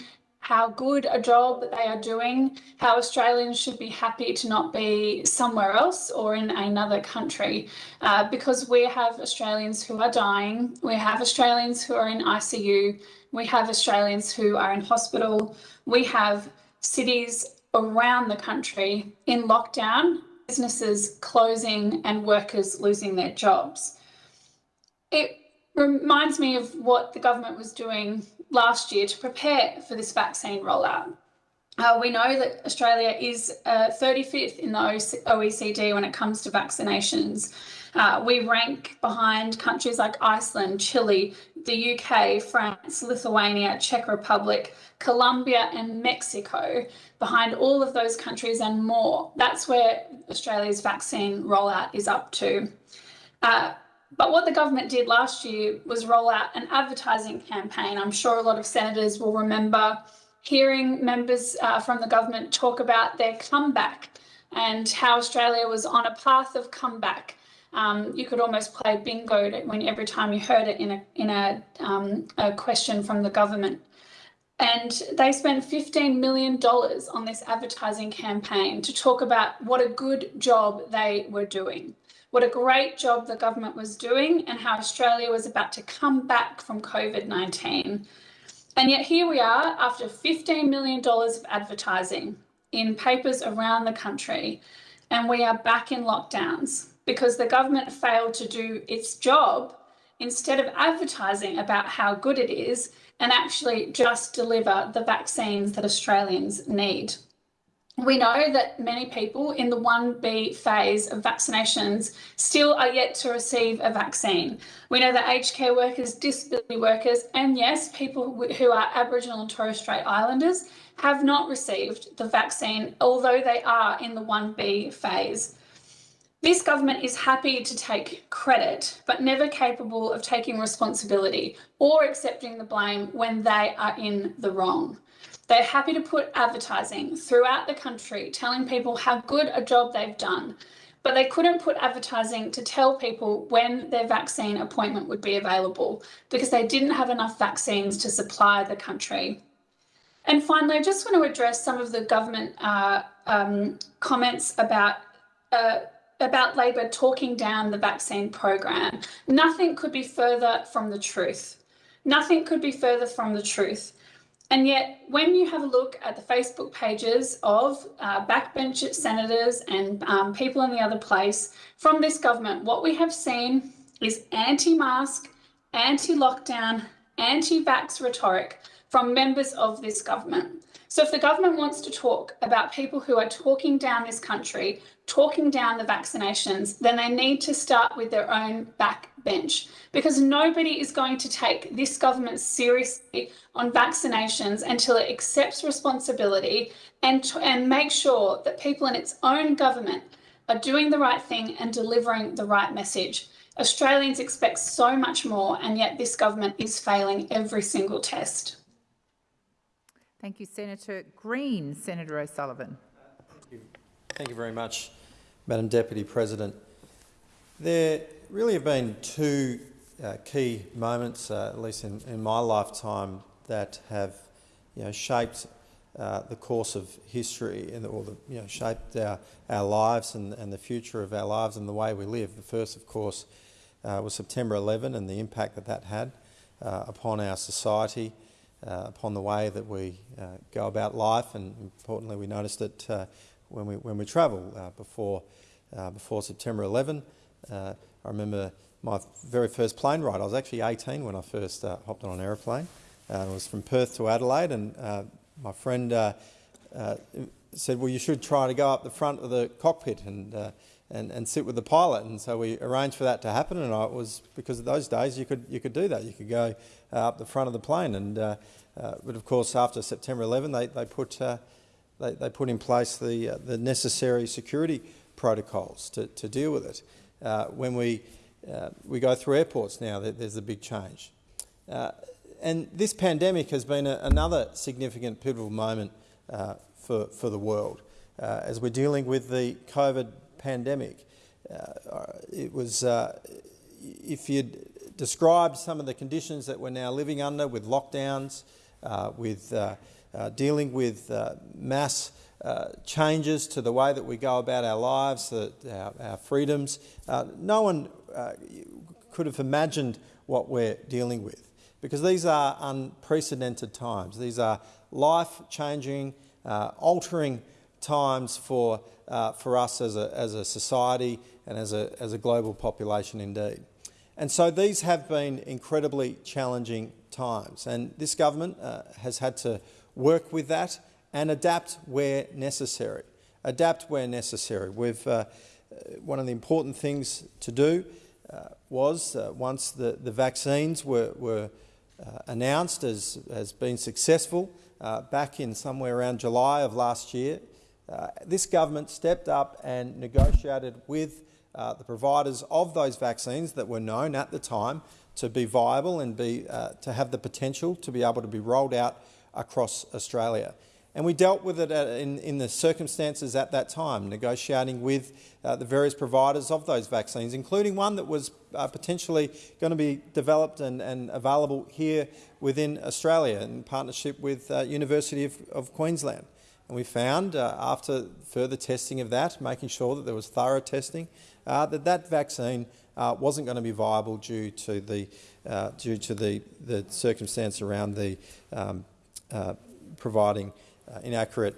[SPEAKER 22] how good a job they are doing, how Australians should be happy to not be somewhere else or in another country, uh, because we have Australians who are dying, we have Australians who are in ICU, we have Australians who are in hospital, we have cities around the country in lockdown, businesses closing and workers losing their jobs. It reminds me of what the government was doing last year to prepare for this vaccine rollout. Uh, we know that Australia is uh, 35th in the OECD when it comes to vaccinations. Uh, we rank behind countries like Iceland, Chile, the UK, France, Lithuania, Czech Republic, Colombia, and Mexico, behind all of those countries and more. That's where Australia's vaccine rollout is up to. But what the government did last year was roll out an advertising campaign. I'm sure a lot of senators will remember hearing members uh, from the government talk about their comeback and how Australia was on a path of comeback. Um, you could almost play bingo when every time you heard it in a in a, um, a question from the government. And they spent $15 million on this advertising campaign to talk about what a good job they were doing what a great job the government was doing and how Australia was about to come back from COVID 19. And yet, here we are after $15 million of advertising in papers around the country, and we are back in lockdowns because the government failed to do its job instead of advertising about how good it is and actually just deliver the vaccines that Australians need. We know that many people in the 1B phase of vaccinations still are yet to receive a vaccine. We know that aged care workers, disability workers, and yes, people who are Aboriginal and Torres Strait Islanders have not received the vaccine, although they are in the 1B phase. This government is happy to take credit, but never capable of taking responsibility or accepting the blame when they are in the wrong. They're happy to put advertising throughout the country telling people how good a job they've done, but they couldn't put advertising to tell people when their vaccine appointment would be available because they didn't have enough vaccines to supply the country. And finally, I just want to address some of the government uh, um, comments about uh, about Labor talking down the vaccine program. Nothing could be further from the truth. Nothing could be further from the truth. And yet, when you have a look at the Facebook pages of uh, backbench senators and um, people in the other place from this government, what we have seen is anti mask, anti lockdown, anti vax rhetoric from members of this government. So, if the government wants to talk about people who are talking down this country, talking down the vaccinations, then they need to start with their own backbench because nobody is going to take this government seriously on vaccinations until it accepts responsibility and, and make sure that people in its own government are doing the right thing and delivering the right message. Australians expect so much more, and yet this government is failing every single test.
[SPEAKER 20] Thank you, Senator Green. Senator O'Sullivan.
[SPEAKER 23] Thank you very much, Madam Deputy President. There really have been two uh, key moments, uh, at least in, in, my lifetime, that have you know, shaped uh, the course of history and or the, you know, shaped our, our lives and, and the future of our lives and the way we live. The first, of course, uh, was September 11 and the impact that that had uh, upon our society upon the way that we uh, go about life, and importantly, we noticed it uh, when we when we travel uh, before uh, before September 11. I remember my very first plane ride. I was actually 18 when I first hopped on an aeroplane. it was from Perth to Adelaide, and my friend said, "Well, you should try to go up the front of the cockpit and." And, and sit with the pilot. And so we arranged for that to happen. And I was because of those days you could you could do that. You could go uh, up the front of the plane. And uh, uh, but of course, after September 11, they they put they, they put in place the the necessary security protocols to, to deal with it. when we we go through airports now, there's a big change. and this pandemic has been a, another significant pivotal moment for, for the world. Uh, as we're dealing with the COVID pandemic. Uh, it was, uh, if you'd described some of the conditions that we're now living under with lockdowns, uh, with uh, uh, dealing with uh, mass changes to the way that we go about our lives, our, our, freedoms, no one could have imagined what we're dealing with because these are unprecedented times. These are life-changing, altering times for uh, for us as a, as a society and as a, as a global population indeed. And so these have been incredibly challenging times and this government uh, has had to work with that and adapt where necessary. Adapt where necessary. We've, uh, one of the important things to do uh, was uh, once the, the vaccines were, were uh, announced as, as being successful back in somewhere around July of last year, uh, this government stepped up and negotiated with uh, the providers of those vaccines that were known at the time to be viable and be, uh, to have the potential to be able to be rolled out across Australia. And we dealt with it in, in, the circumstances at that time, negotiating with uh, the various providers of those vaccines, including one that was uh, potentially going to be developed and, and, available here within Australia in partnership with uh, University of, of Queensland. And we found, uh, after further testing of that, making sure that there was thorough testing, uh, that that vaccine uh, wasn't going to be viable due to the uh, due to the the circumstance around the um, uh, providing uh, inaccurate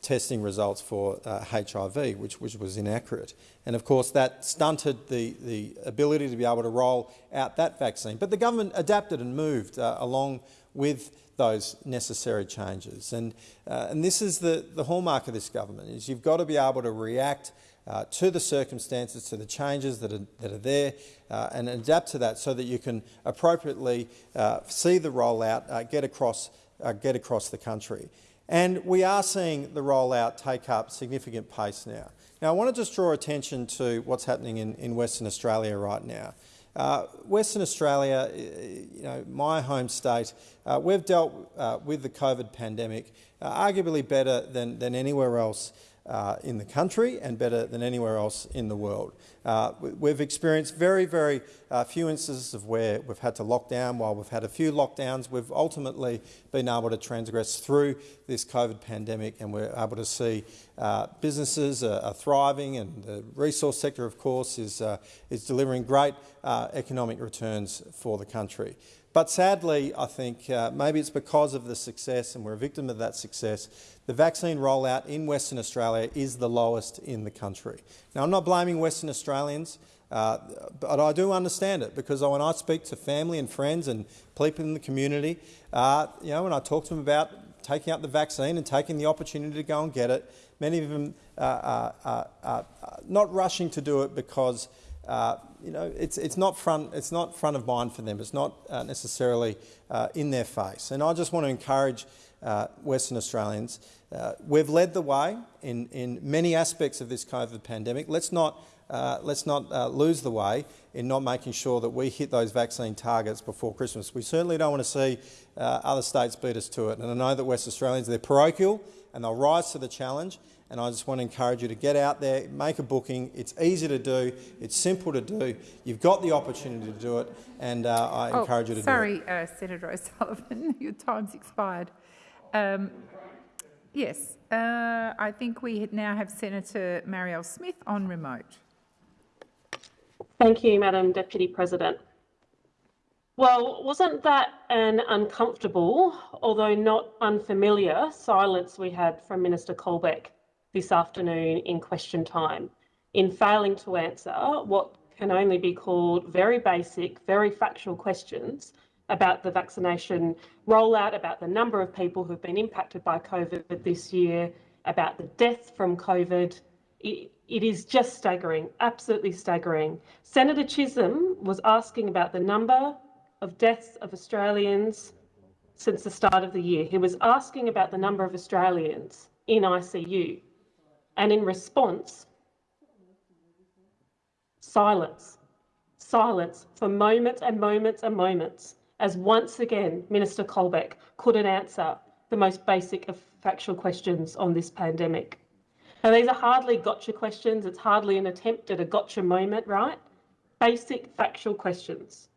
[SPEAKER 23] testing results for HIV, which which was inaccurate. And of course, that stunted the the ability to be able to roll out that vaccine. But the government adapted and moved along with those necessary changes. And, uh, and this is the, the hallmark of this government, is you've got to be able to react uh, to the circumstances, to the changes that are, that are there, uh, and adapt to that so that you can appropriately uh, see the rollout uh, get, across, uh, get across the country. And we are seeing the rollout take up significant pace now. Now, I want to just draw attention to what's happening in, in Western Australia right now. Uh, Western Australia, you know, my home state, uh, we've dealt uh, with the COVID pandemic uh, arguably better than, than anywhere else uh, in the country and better than anywhere else in the world. Uh, we've experienced very, very uh, few instances of where we've had to lock down. While we've had a few lockdowns, we've ultimately been able to transgress through this COVID pandemic and we're able to see uh, businesses are, are, thriving and the resource sector, of course, is, uh, is delivering great uh, economic returns for the country. But sadly, I think uh, maybe it's because of the success, and we're a victim of that success, the vaccine rollout in Western Australia is the lowest in the country. Now, I'm not blaming Western Australians, uh, but I do understand it because when I speak to family and friends and people in the community, uh, you know, when I talk to them about taking up the vaccine and taking the opportunity to go and get it, many of them are uh, uh, uh, not rushing to do it because uh, you know, it's, it's, not front, it's not front of mind for them. It's not uh, necessarily uh, in their face. And I just want to encourage uh, Western Australians. Uh, we've led the way in, in many aspects of this COVID pandemic. Let's not, uh, let's not lose the way in not making sure that we hit those vaccine targets before Christmas. We certainly don't want to see other states beat us to it. And I know that West Australians, they're parochial and they'll rise to the challenge and I just want to encourage you to get out there, make a booking. It's easy to do, it's simple to do. You've got the opportunity to do it, and uh, I
[SPEAKER 20] oh,
[SPEAKER 23] encourage you to
[SPEAKER 20] sorry,
[SPEAKER 23] do it.
[SPEAKER 20] Sorry, uh, Senator O'Sullivan, *laughs* your time's expired. Um, yes, uh, I think we now have Senator Marielle Smith on remote.
[SPEAKER 24] Thank you, Madam Deputy President. Well, wasn't that an uncomfortable, although not unfamiliar, silence we had from Minister Colbeck this afternoon in question time in failing to answer what can only be called very basic, very factual questions about the vaccination rollout, about the number of people who've been impacted by COVID this year, about the death from COVID. It, it is just staggering, absolutely staggering. Senator Chisholm was asking about the number of deaths of Australians since the start of the year. He was asking about the number of Australians in ICU. And in response, silence, silence for moments and moments and moments, as once again Minister Colbeck couldn't answer the most basic of factual questions on this pandemic. Now, these are hardly gotcha questions. It's hardly an attempt at a gotcha moment, right? Basic factual questions,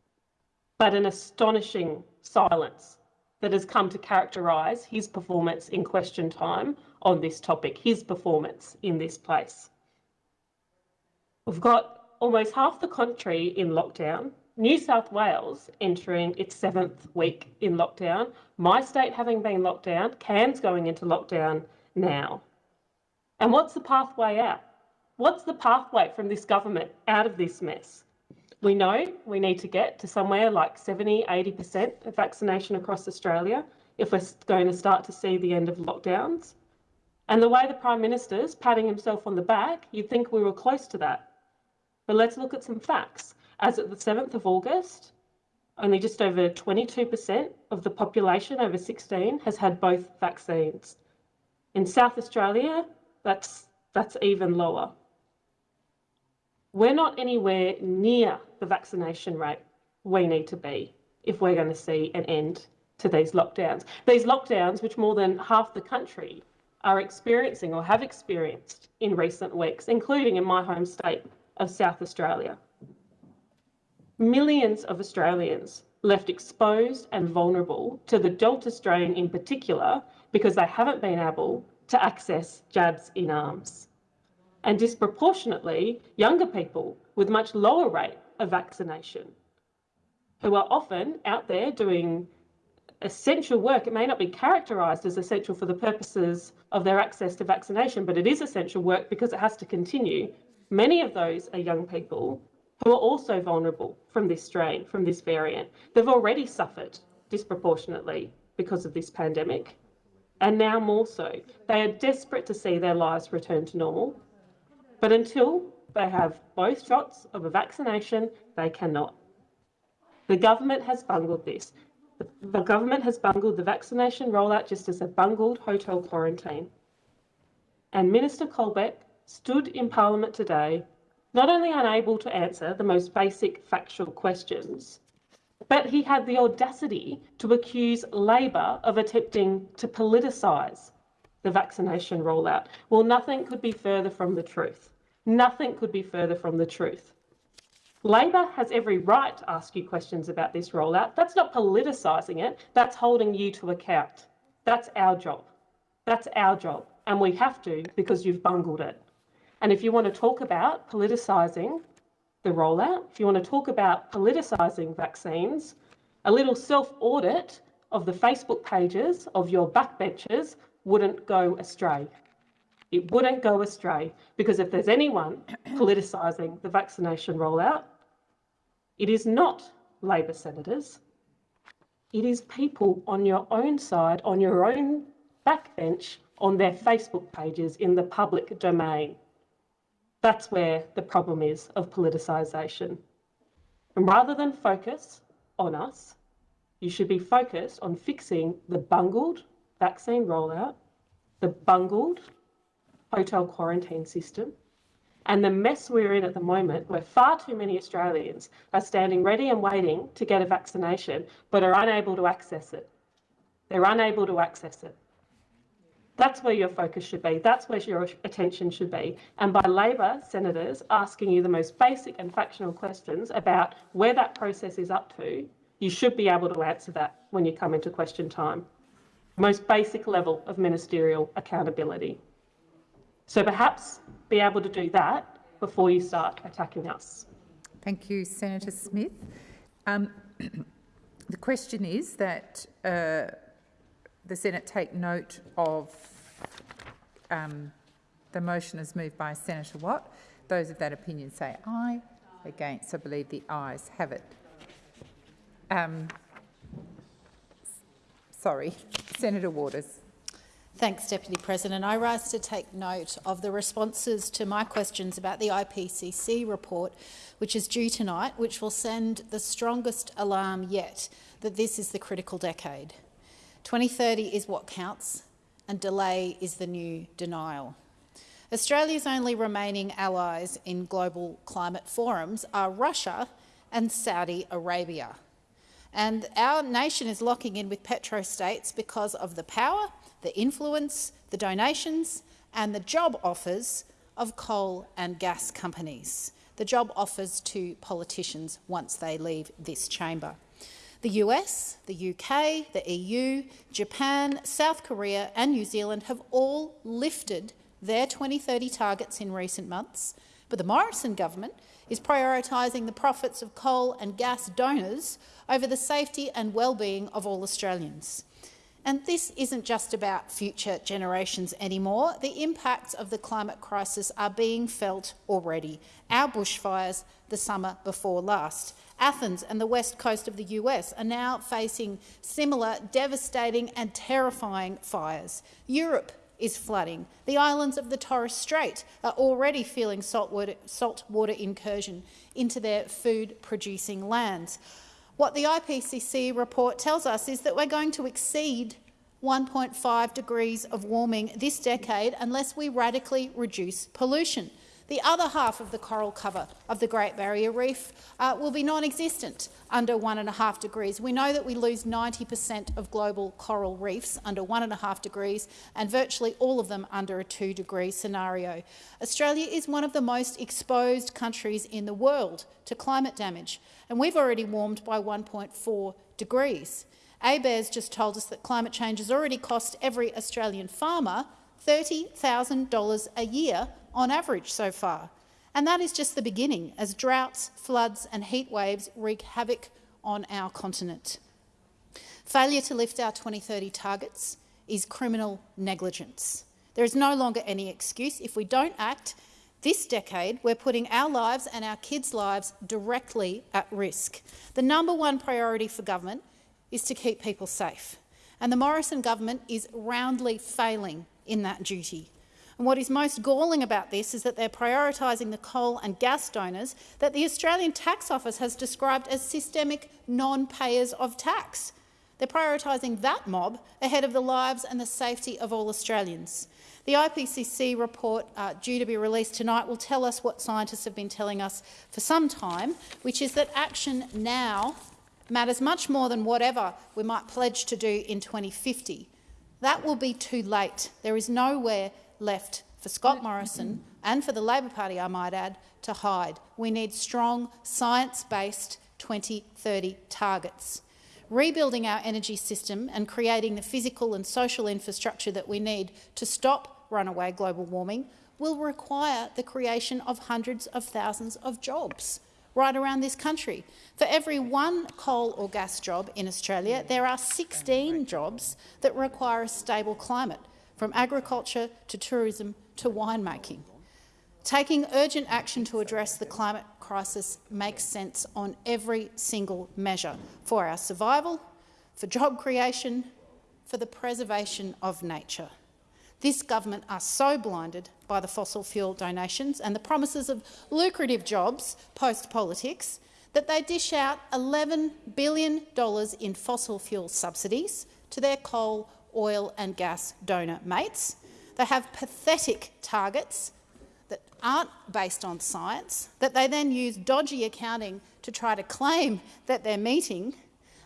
[SPEAKER 24] but an astonishing silence that has come to characterise his performance in question time on this topic, his performance in this place. We've got almost half the country in lockdown, New South Wales entering its seventh week in lockdown, my state having been locked down, Cairns going into lockdown now. And what's the pathway out? What's the pathway from this government out of this mess? We know we need to get to somewhere like 70, 80% of vaccination across Australia if we're going to start to see the end of lockdowns. And the way the Prime Minister's patting himself on the back, you'd think we were close to that. But let's look at some facts. As of the 7th of August, only just over 22% of the population over 16 has had both vaccines. In South Australia, that's, that's even lower. We're not anywhere near the vaccination rate we need to be if we're going to see an end to these lockdowns. These lockdowns, which more than half the country are experiencing or have experienced in recent weeks, including in my home state of South Australia. Millions of Australians left exposed and vulnerable to the Delta strain in particular because they haven't been able to access jabs in arms. And disproportionately, younger people with much lower rate of vaccination who are often out there doing essential work. It may not be characterised as essential for the purposes of their access to vaccination, but it is essential work because it has to continue. Many of those are young people who are also vulnerable from this strain, from this variant. They've already suffered disproportionately because of this pandemic, and now more so. They are desperate to see their lives return to normal, but until they have both shots of a vaccination, they cannot. The government has bungled this. The, government has bungled the vaccination rollout just as they've bungled hotel quarantine. And Minister Colbeck stood in Parliament today, not only unable to answer the most basic factual questions, but he had the audacity to accuse Labor of attempting to politicise the vaccination rollout. Well, nothing could be further from the truth. Nothing could be further from the truth. Labor has every right to ask you questions about this rollout. That's not politicising it, that's holding you to account. That's our job. That's our job. And we have to because you've bungled it. And if you want to talk about politicising the rollout, if you want to talk about politicising vaccines, a little self audit of the Facebook pages of your backbenchers wouldn't go astray. It wouldn't go astray because if there's anyone politicising the vaccination rollout, it is not Labor senators. It is people on your own side, on your own backbench, on their Facebook pages in the public domain. That's where the problem is of politicisation. And rather than focus on us, you should be focused on fixing the bungled vaccine rollout, the bungled hotel quarantine system, and the mess we're in at the moment, where far too many Australians are standing ready and waiting to get a vaccination, but are unable to access it. They're unable to access it. That's where your focus should be. That's where your attention should be. And by Labor senators asking you the most basic and factional questions about where that process is up to, you should be able to answer that when you come into question time. Most basic level of ministerial accountability. So perhaps be able to do that before you start attacking us.
[SPEAKER 20] Thank you, Senator Smith. Um, *clears throat* the question is that uh, the Senate take note of um, the motion as moved by Senator Watt. Those of that opinion say aye. Against, I believe the ayes have it. Um, sorry, *laughs* Senator Waters.
[SPEAKER 9] Thanks, Deputy President. I rise to take note of the responses to my questions about the IPCC report, which is due tonight, which will send the strongest alarm yet that this is the critical decade. 2030 is what counts, and delay is the new denial. Australia's only remaining allies in global climate forums are Russia and Saudi Arabia. And our nation is locking in with petrostates because of the power, the influence, the donations and the job offers of coal and gas companies, the job offers to politicians once they leave this chamber. The US, the UK, the EU, Japan, South Korea and New Zealand have all lifted their 2030 targets in recent months, but the Morrison government is prioritising the profits of coal and gas donors over the safety and well-being of all Australians. And this isn't just about future generations anymore. The impacts of the climate crisis are being felt already. Our bushfires the summer before last. Athens and the west coast of the US are now facing similar devastating and terrifying fires. Europe is flooding. The islands of the Torres Strait are already feeling saltwater, saltwater incursion into their food-producing lands. What the IPCC report tells us is that we're going to exceed 1.5 degrees of warming this decade unless we radically reduce pollution. The other half of the coral cover of the Great Barrier Reef uh, will be non-existent under one and a half degrees. We know that we lose 90 per cent of global coral reefs under one and a half degrees and virtually all of them under a two-degree scenario. Australia is one of the most exposed countries in the world to climate damage, and we've already warmed by 1.4 degrees. ABARES just told us that climate change has already cost every Australian farmer $30,000 a year on average so far. And that is just the beginning, as droughts, floods and heat waves wreak havoc on our continent. Failure to lift our 2030 targets is criminal negligence. There is no longer any excuse. If we don't act this decade, we're putting our lives and our kids' lives directly at risk. The number one priority for government is to keep people safe. And the Morrison government is roundly failing in that duty. And what is most galling about this is that they're prioritising the coal and gas donors that the Australian Tax Office has described as systemic non-payers of tax. They're prioritising that mob ahead of the lives and the safety of all Australians. The IPCC report uh, due to be released tonight will tell us what scientists have been telling us for some time, which is that action now matters much more than whatever we might pledge to do in 2050. That will be too late. There is nowhere left for Scott Morrison and for the Labor Party, I might add, to hide. We need strong, science-based 2030 targets. Rebuilding our energy system and creating the physical and social infrastructure that we need to stop runaway global warming will require the creation of hundreds of thousands of jobs right around this country. For every one coal or gas job in Australia, there are 16 jobs that require a stable climate, from agriculture to tourism to winemaking. Taking urgent action to address the climate crisis makes sense on every single measure for our survival, for job creation, for the preservation of nature. This government are so blinded by the fossil fuel donations and the promises of lucrative jobs post-politics that they dish out $11 billion in fossil fuel subsidies to their coal, oil and gas donor mates. They have pathetic targets that aren't based on science, that they then use dodgy accounting to try to claim that they're meeting,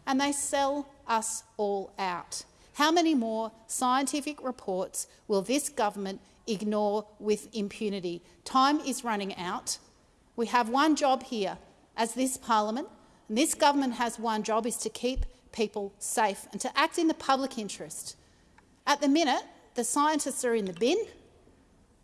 [SPEAKER 9] and they sell us all out. How many more scientific reports will this government ignore with impunity? Time is running out. We have one job here as this parliament, and this government has one job is to keep people safe and to act in the public interest. At the minute, the scientists are in the bin.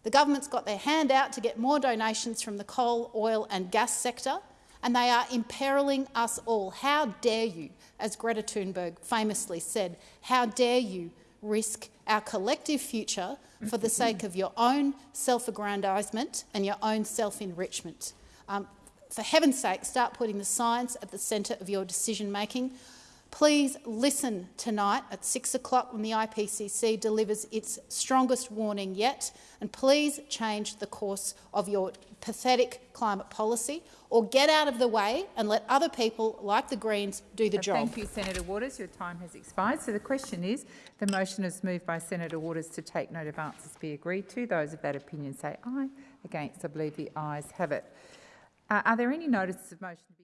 [SPEAKER 9] The government's got their hand out to get more donations from the coal, oil and gas sector, and they are imperiling us all. How dare you, as Greta Thunberg famously said, how dare you risk our collective future for the sake of your own self-aggrandisement and your own self-enrichment. Um, for heaven's sake, start putting the science at the centre of your decision-making. Please listen tonight at 6 o'clock when the IPCC delivers its strongest warning yet, and please change the course of your pathetic climate policy or get out of the way and let other people like the Greens do the job.
[SPEAKER 20] Thank you, Senator Waters. Your time has expired. So the question is, the motion is moved by Senator Waters to take note of answers be agreed to. Those of that opinion say aye. Against, I believe the ayes have it. Uh, are there any notices of motion to be